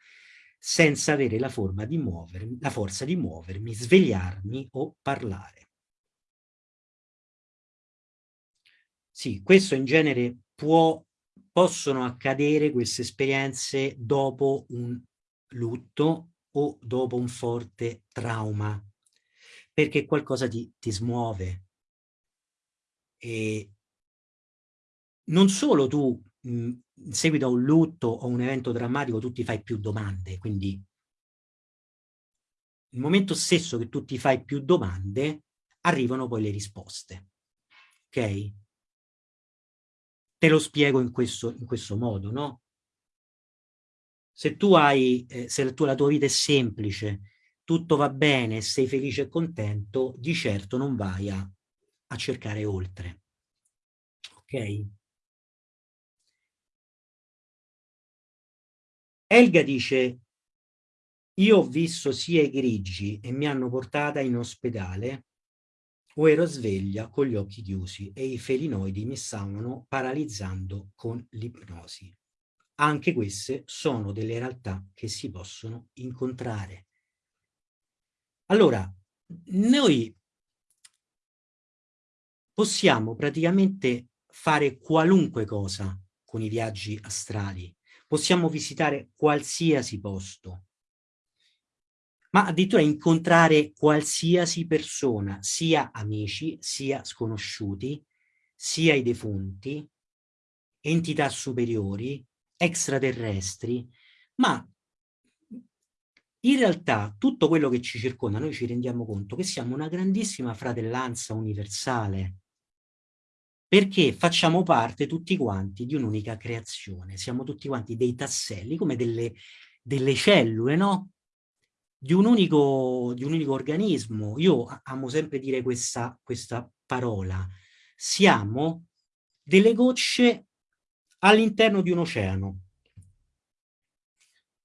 senza avere la, forma di muovermi, la forza di muovermi, svegliarmi o parlare. Sì, questo in genere può, possono accadere queste esperienze dopo un lutto o dopo un forte trauma, perché qualcosa ti, ti smuove. E non solo tu, mh, in seguito a un lutto o un evento drammatico, tu ti fai più domande, quindi il momento stesso che tu ti fai più domande, arrivano poi le risposte. Ok? Te lo spiego in questo, in questo modo, no? Se tu hai, eh, se tu, la tua vita è semplice, tutto va bene, sei felice e contento, di certo non vai a, a cercare oltre. Ok? Elga dice, io ho visto sia i grigi e mi hanno portata in ospedale o ero sveglia con gli occhi chiusi e i felinoidi mi stavano paralizzando con l'ipnosi anche queste sono delle realtà che si possono incontrare. Allora, noi possiamo praticamente fare qualunque cosa con i viaggi astrali, possiamo visitare qualsiasi posto, ma addirittura incontrare qualsiasi persona, sia amici, sia sconosciuti, sia i defunti, entità superiori, extraterrestri, ma in realtà tutto quello che ci circonda, noi ci rendiamo conto che siamo una grandissima fratellanza universale, perché facciamo parte tutti quanti di un'unica creazione, siamo tutti quanti dei tasselli, come delle, delle cellule, no? Di un, unico, di un unico organismo. Io amo sempre dire questa, questa parola. Siamo delle gocce all'interno di un oceano.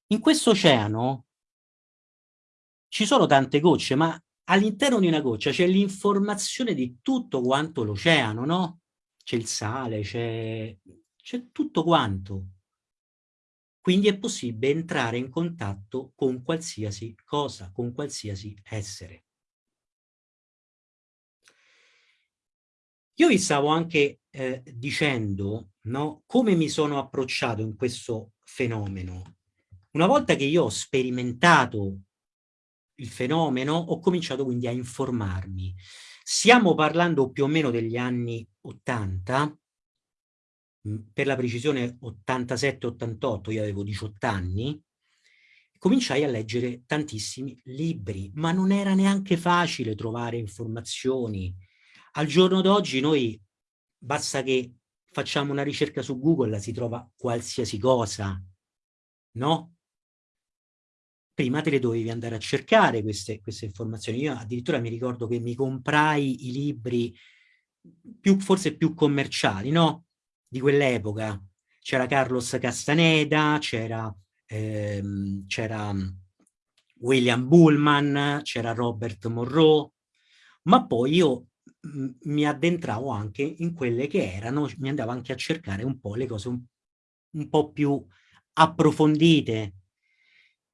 In questo oceano ci sono tante gocce, ma all'interno di una goccia c'è l'informazione di tutto quanto l'oceano, no? C'è il sale, c'è tutto quanto. Quindi è possibile entrare in contatto con qualsiasi cosa, con qualsiasi essere. Io vi stavo anche eh, dicendo no, come mi sono approcciato in questo fenomeno. Una volta che io ho sperimentato il fenomeno, ho cominciato quindi a informarmi. Stiamo parlando più o meno degli anni 80, per la precisione 87-88, io avevo 18 anni, cominciai a leggere tantissimi libri, ma non era neanche facile trovare informazioni, al giorno d'oggi noi basta che facciamo una ricerca su Google, si trova qualsiasi cosa, no? Prima te le dovevi andare a cercare queste, queste informazioni. Io addirittura mi ricordo che mi comprai i libri più, forse più commerciali, no? Di quell'epoca. C'era Carlos Castaneda, c'era ehm, William Bullman, c'era Robert Monroe, ma poi io mi addentravo anche in quelle che erano, mi andavo anche a cercare un po' le cose un, un po' più approfondite.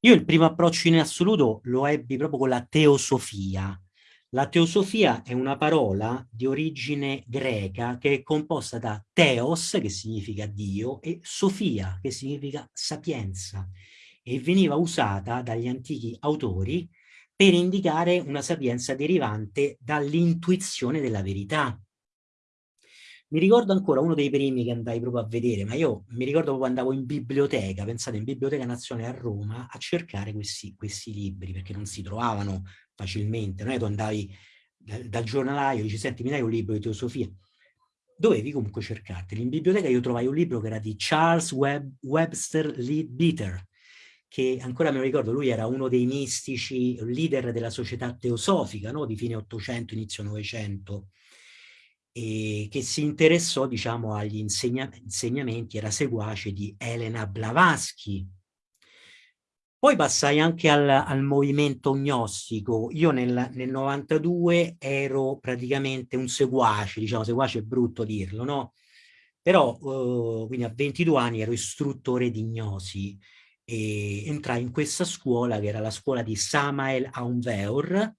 Io il primo approccio in assoluto lo ebbi proprio con la teosofia. La teosofia è una parola di origine greca che è composta da teos, che significa Dio, e sofia, che significa sapienza, e veniva usata dagli antichi autori per indicare una sapienza derivante dall'intuizione della verità. Mi ricordo ancora uno dei primi che andai proprio a vedere, ma io mi ricordo proprio andavo in biblioteca, pensate, in Biblioteca Nazionale a Roma, a cercare questi, questi libri, perché non si trovavano facilmente. Non è tu andavi dal, dal giornalaio e dici, senti, mi dai un libro di teosofia? Dovevi comunque cercarteli. In biblioteca io trovai un libro che era di Charles Web, Webster Leadbeater, che ancora me lo ricordo, lui era uno dei mistici, leader della società teosofica, no? di fine 800, inizio 900, e che si interessò, diciamo, agli insegna insegnamenti, era seguace di Elena Blavatsky. Poi passai anche al, al movimento gnostico. Io nel, nel 92 ero praticamente un seguace, diciamo, seguace è brutto dirlo, no? Però, uh, quindi a 22 anni ero istruttore di gnosi e entrai in questa scuola che era la scuola di Samael Aunveur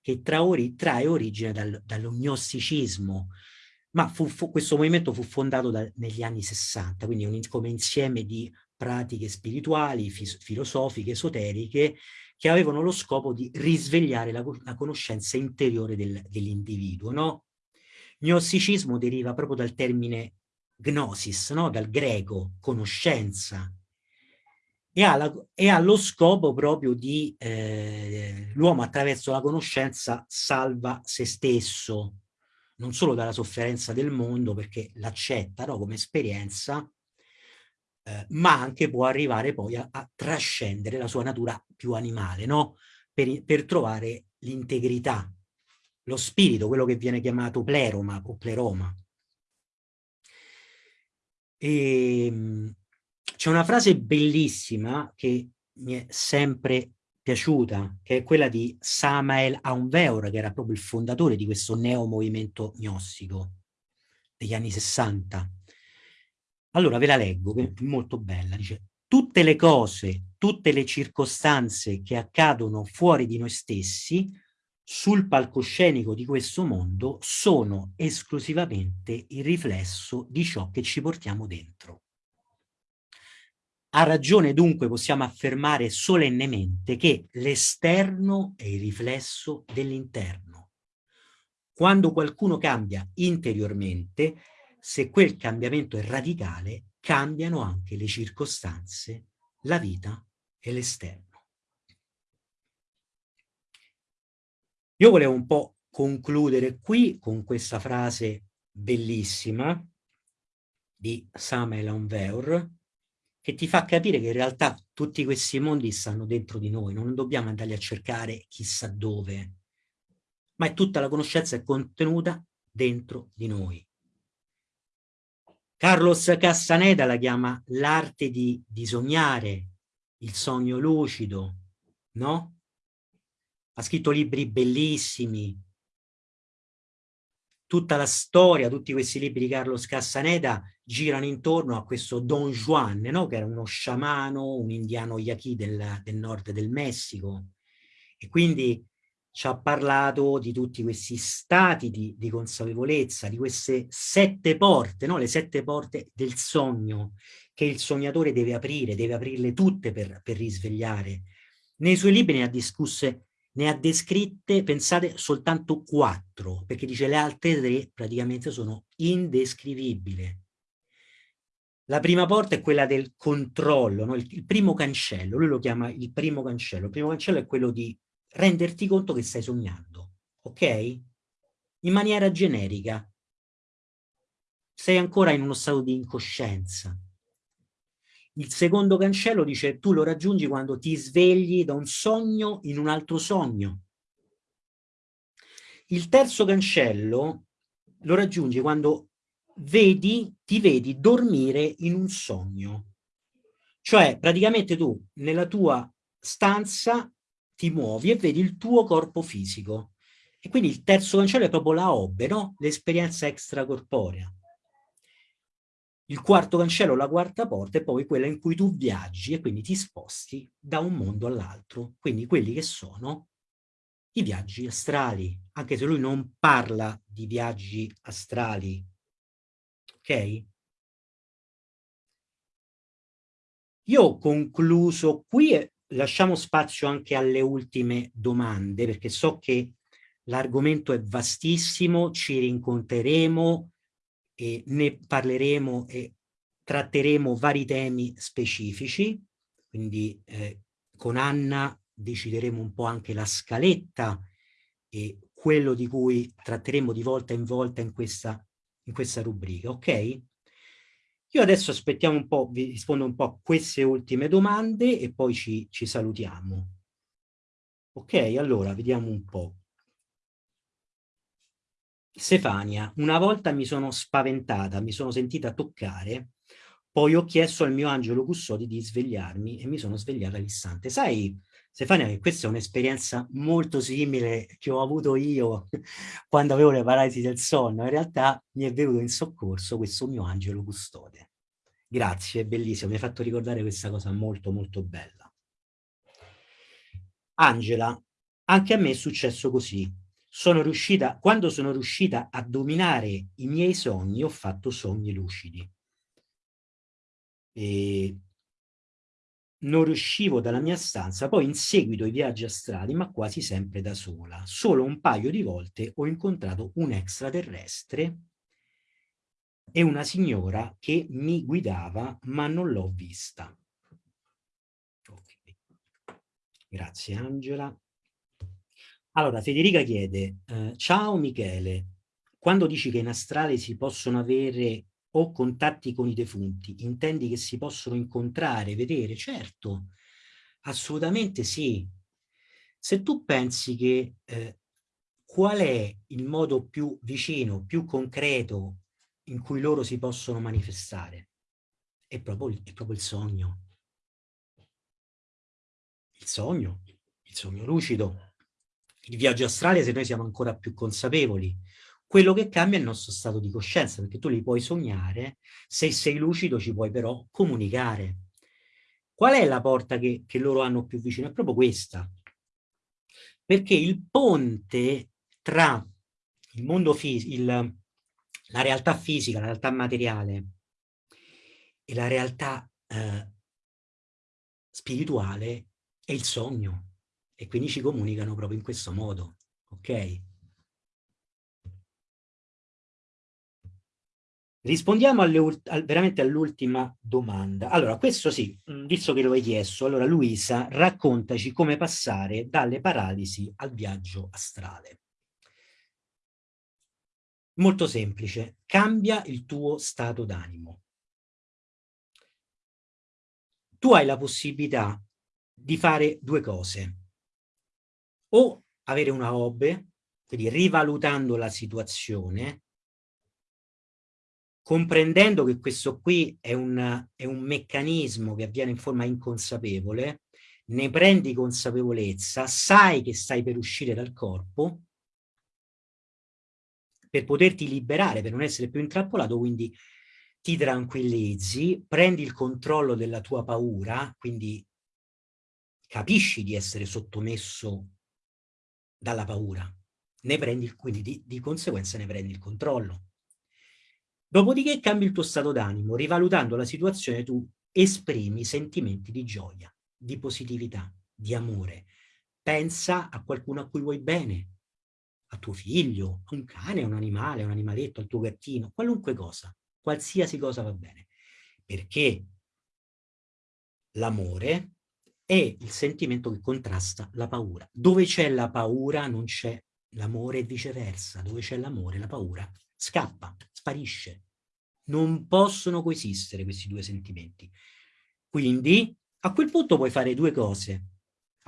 che tra ori, trae origine dal, dall'ognosticismo ma fu, fu, questo movimento fu fondato da, negli anni 60 quindi un, come insieme di pratiche spirituali, filosofiche, esoteriche che avevano lo scopo di risvegliare la, la conoscenza interiore del, dell'individuo no? Gnosticismo deriva proprio dal termine gnosis, no? dal greco, conoscenza, e ha, la, e ha lo scopo proprio di eh, l'uomo attraverso la conoscenza salva se stesso, non solo dalla sofferenza del mondo perché l'accetta no, come esperienza, eh, ma anche può arrivare poi a, a, trascendere la sua natura più animale, no? per, per trovare l'integrità, lo spirito, quello che viene chiamato pleroma o pleroma. Ehm, c'è una frase bellissima che mi è sempre piaciuta, che è quella di Samael Aunveur, che era proprio il fondatore di questo neo-movimento gnostico degli anni 60. Allora ve la leggo, che è molto bella, dice tutte le cose, tutte le circostanze che accadono fuori di noi stessi sul palcoscenico di questo mondo sono esclusivamente il riflesso di ciò che ci portiamo dentro. Ha ragione dunque possiamo affermare solennemente che l'esterno è il riflesso dell'interno. Quando qualcuno cambia interiormente, se quel cambiamento è radicale, cambiano anche le circostanze, la vita e l'esterno. Io volevo un po' concludere qui con questa frase bellissima di Samuel Onveur, che ti fa capire che in realtà tutti questi mondi stanno dentro di noi, non dobbiamo andarli a cercare chissà dove, ma è tutta la conoscenza è contenuta dentro di noi. Carlos Castaneda la chiama l'arte di, di sognare, il sogno lucido, no? Ha scritto libri bellissimi. tutta la storia, tutti questi libri di Carlos Castaneda girano intorno a questo Don Juan, no? che era uno sciamano, un indiano yaqui del, del nord del Messico. E quindi ci ha parlato di tutti questi stati di, di consapevolezza, di queste sette porte, no? le sette porte del sogno, che il sognatore deve aprire, deve aprirle tutte per, per risvegliare. Nei suoi libri ne ha discusse ne ha descritte, pensate, soltanto quattro, perché dice le altre tre praticamente sono indescrivibili. La prima porta è quella del controllo, no? il, il, primo cancello, lui lo chiama il primo cancello. Il primo cancello è quello di renderti conto che stai sognando, ok? In maniera generica. Sei ancora in uno stato di incoscienza. Il secondo cancello dice tu lo raggiungi quando ti svegli da un sogno in un altro sogno. Il terzo cancello lo raggiungi quando vedi, ti vedi dormire in un sogno. Cioè praticamente tu nella tua stanza ti muovi e vedi il tuo corpo fisico. E quindi il terzo cancello è proprio la obbe, no? L'esperienza extracorporea il quarto cancello, la quarta porta è poi quella in cui tu viaggi e quindi ti sposti da un mondo all'altro. Quindi quelli che sono i viaggi astrali, anche se lui non parla di viaggi astrali. Ok? Io ho concluso qui lasciamo spazio anche alle ultime domande perché so che l'argomento è vastissimo, ci rincontreremo, e ne parleremo e tratteremo vari temi specifici, quindi eh, con Anna decideremo un po' anche la scaletta e quello di cui tratteremo di volta in volta in questa, in questa rubrica, ok? Io adesso aspettiamo un po', vi rispondo un po' a queste ultime domande e poi ci, ci salutiamo. Ok, allora vediamo un po'. Stefania, una volta mi sono spaventata, mi sono sentita toccare, poi ho chiesto al mio angelo custode di svegliarmi e mi sono svegliata all'istante. Sai, Stefania, che questa è un'esperienza molto simile che ho avuto io quando avevo le paralisi del sonno. In realtà mi è venuto in soccorso questo mio angelo custode. Grazie, è bellissimo, mi hai fatto ricordare questa cosa molto molto bella. Angela, anche a me è successo così sono riuscita, quando sono riuscita a dominare i miei sogni, ho fatto sogni lucidi. E non riuscivo dalla mia stanza, poi in seguito ai viaggi astrali, ma quasi sempre da sola. Solo un paio di volte ho incontrato un extraterrestre e una signora che mi guidava, ma non l'ho vista. Okay. Grazie Angela. Allora, Federica chiede, eh, ciao Michele, quando dici che in astrale si possono avere o contatti con i defunti, intendi che si possono incontrare, vedere? Certo, assolutamente sì. Se tu pensi che eh, qual è il modo più vicino, più concreto in cui loro si possono manifestare? È proprio, è proprio il sogno. Il sogno, il sogno lucido il viaggio astrale se noi siamo ancora più consapevoli. Quello che cambia è il nostro stato di coscienza, perché tu li puoi sognare, se sei lucido ci puoi però comunicare. Qual è la porta che, che loro hanno più vicino? È proprio questa. Perché il ponte tra il mondo fisico, la realtà fisica, la realtà materiale e la realtà eh, spirituale è il sogno e quindi ci comunicano proprio in questo modo, ok? Rispondiamo alle, al, veramente all'ultima domanda. Allora, questo sì, mm, visto che lo hai chiesto, allora Luisa, raccontaci come passare dalle paralisi al viaggio astrale. Molto semplice, cambia il tuo stato d'animo. Tu hai la possibilità di fare due cose o avere una hobby, quindi rivalutando la situazione, comprendendo che questo qui è un, è un meccanismo che avviene in forma inconsapevole, ne prendi consapevolezza, sai che stai per uscire dal corpo, per poterti liberare, per non essere più intrappolato, quindi ti tranquillizzi, prendi il controllo della tua paura, quindi capisci di essere sottomesso dalla paura, ne prendi, quindi di, di conseguenza ne prendi il controllo. Dopodiché cambi il tuo stato d'animo, rivalutando la situazione tu esprimi sentimenti di gioia, di positività, di amore. Pensa a qualcuno a cui vuoi bene, a tuo figlio, a un cane, a un animale, a un animaletto, al tuo gattino, qualunque cosa, qualsiasi cosa va bene. Perché l'amore è il sentimento che contrasta la paura. Dove c'è la paura non c'è l'amore e viceversa. Dove c'è l'amore la paura scappa, sparisce. Non possono coesistere questi due sentimenti. Quindi a quel punto puoi fare due cose.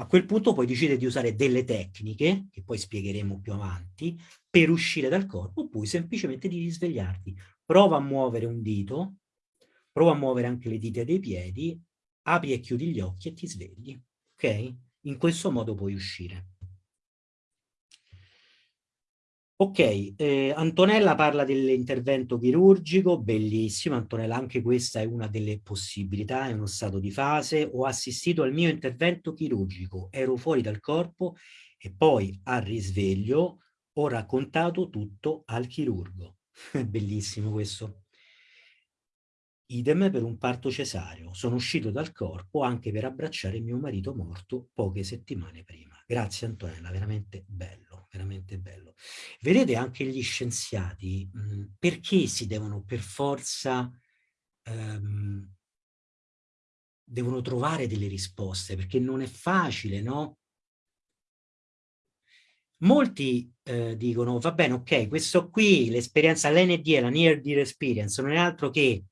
A quel punto puoi decidere di usare delle tecniche, che poi spiegheremo più avanti, per uscire dal corpo, oppure semplicemente di risvegliarti. Prova a muovere un dito, prova a muovere anche le dita dei piedi, apri e chiudi gli occhi e ti svegli. Ok? In questo modo puoi uscire. Ok, eh, Antonella parla dell'intervento chirurgico, bellissimo, Antonella, anche questa è una delle possibilità, è uno stato di fase. Ho assistito al mio intervento chirurgico, ero fuori dal corpo e poi al risveglio ho raccontato tutto al chirurgo. bellissimo questo. Idem per un parto cesareo, sono uscito dal corpo anche per abbracciare mio marito morto poche settimane prima. Grazie Antonella, veramente bello, veramente bello. Vedete anche gli scienziati, mh, perché si devono per forza, ehm, devono trovare delle risposte, perché non è facile, no? Molti eh, dicono, va bene, ok, questo qui, l'esperienza, l'ND, la Near Dear Experience, non è altro che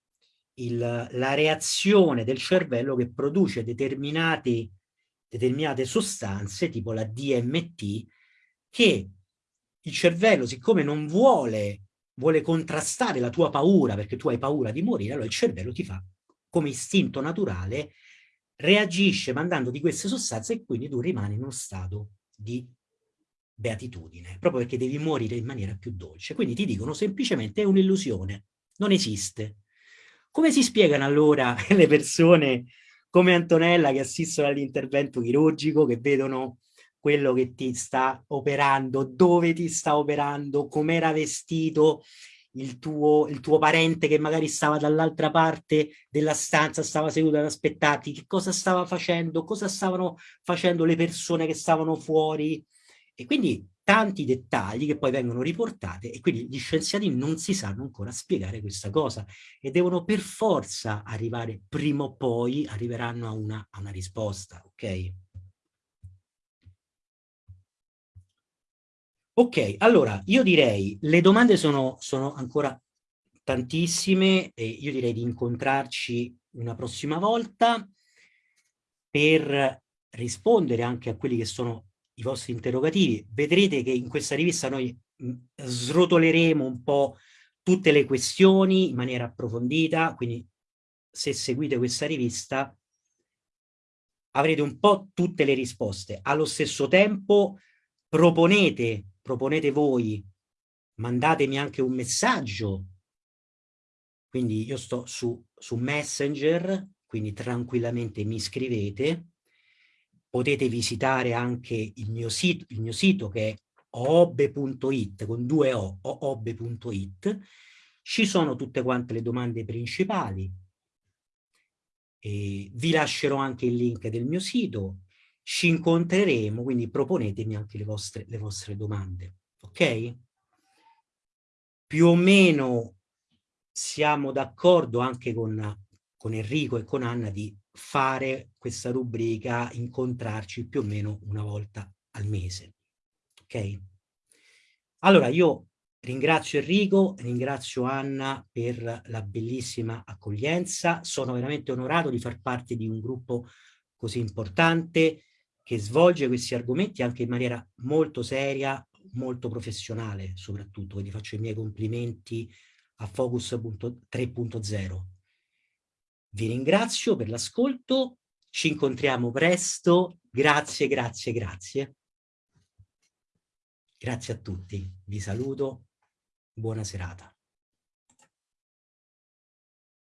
il, la reazione del cervello che produce determinati determinate sostanze, tipo la DMT, che il cervello, siccome non vuole, vuole contrastare la tua paura, perché tu hai paura di morire, allora il cervello ti fa, come istinto naturale, reagisce mandandoti queste sostanze e quindi tu rimani in uno stato di beatitudine, proprio perché devi morire in maniera più dolce. Quindi ti dicono semplicemente è un'illusione, non esiste. Come si spiegano allora le persone come Antonella che assistono all'intervento chirurgico, che vedono quello che ti sta operando, dove ti sta operando, com'era vestito il tuo, il tuo parente che magari stava dall'altra parte della stanza, stava seduto ad aspettarti, che cosa stava facendo, cosa stavano facendo le persone che stavano fuori. E quindi tanti dettagli che poi vengono riportati e quindi gli scienziati non si sanno ancora spiegare questa cosa e devono per forza arrivare, prima o poi arriveranno a una, a una risposta, ok? Ok, allora io direi, le domande sono, sono ancora tantissime e io direi di incontrarci una prossima volta per rispondere anche a quelli che sono i vostri interrogativi. Vedrete che in questa rivista noi srotoleremo un po' tutte le questioni in maniera approfondita, quindi se seguite questa rivista avrete un po' tutte le risposte. Allo stesso tempo proponete, proponete voi, mandatemi anche un messaggio, quindi io sto su, su Messenger, quindi tranquillamente mi scrivete, potete visitare anche il mio sito, il mio sito che è oobe.it con due o, oobe.it ci sono tutte quante le domande principali. E vi lascerò anche il link del mio sito. Ci incontreremo quindi proponetemi anche le vostre, le vostre domande ok? più o meno siamo d'accordo anche con, con Enrico e con Anna di fare questa rubrica, incontrarci più o meno una volta al mese. Ok? Allora io ringrazio Enrico, ringrazio Anna per la bellissima accoglienza, sono veramente onorato di far parte di un gruppo così importante che svolge questi argomenti anche in maniera molto seria, molto professionale soprattutto, quindi faccio i miei complimenti a Focus 3.0 vi ringrazio per l'ascolto, ci incontriamo presto, grazie, grazie, grazie. Grazie a tutti, vi saluto Buona serata.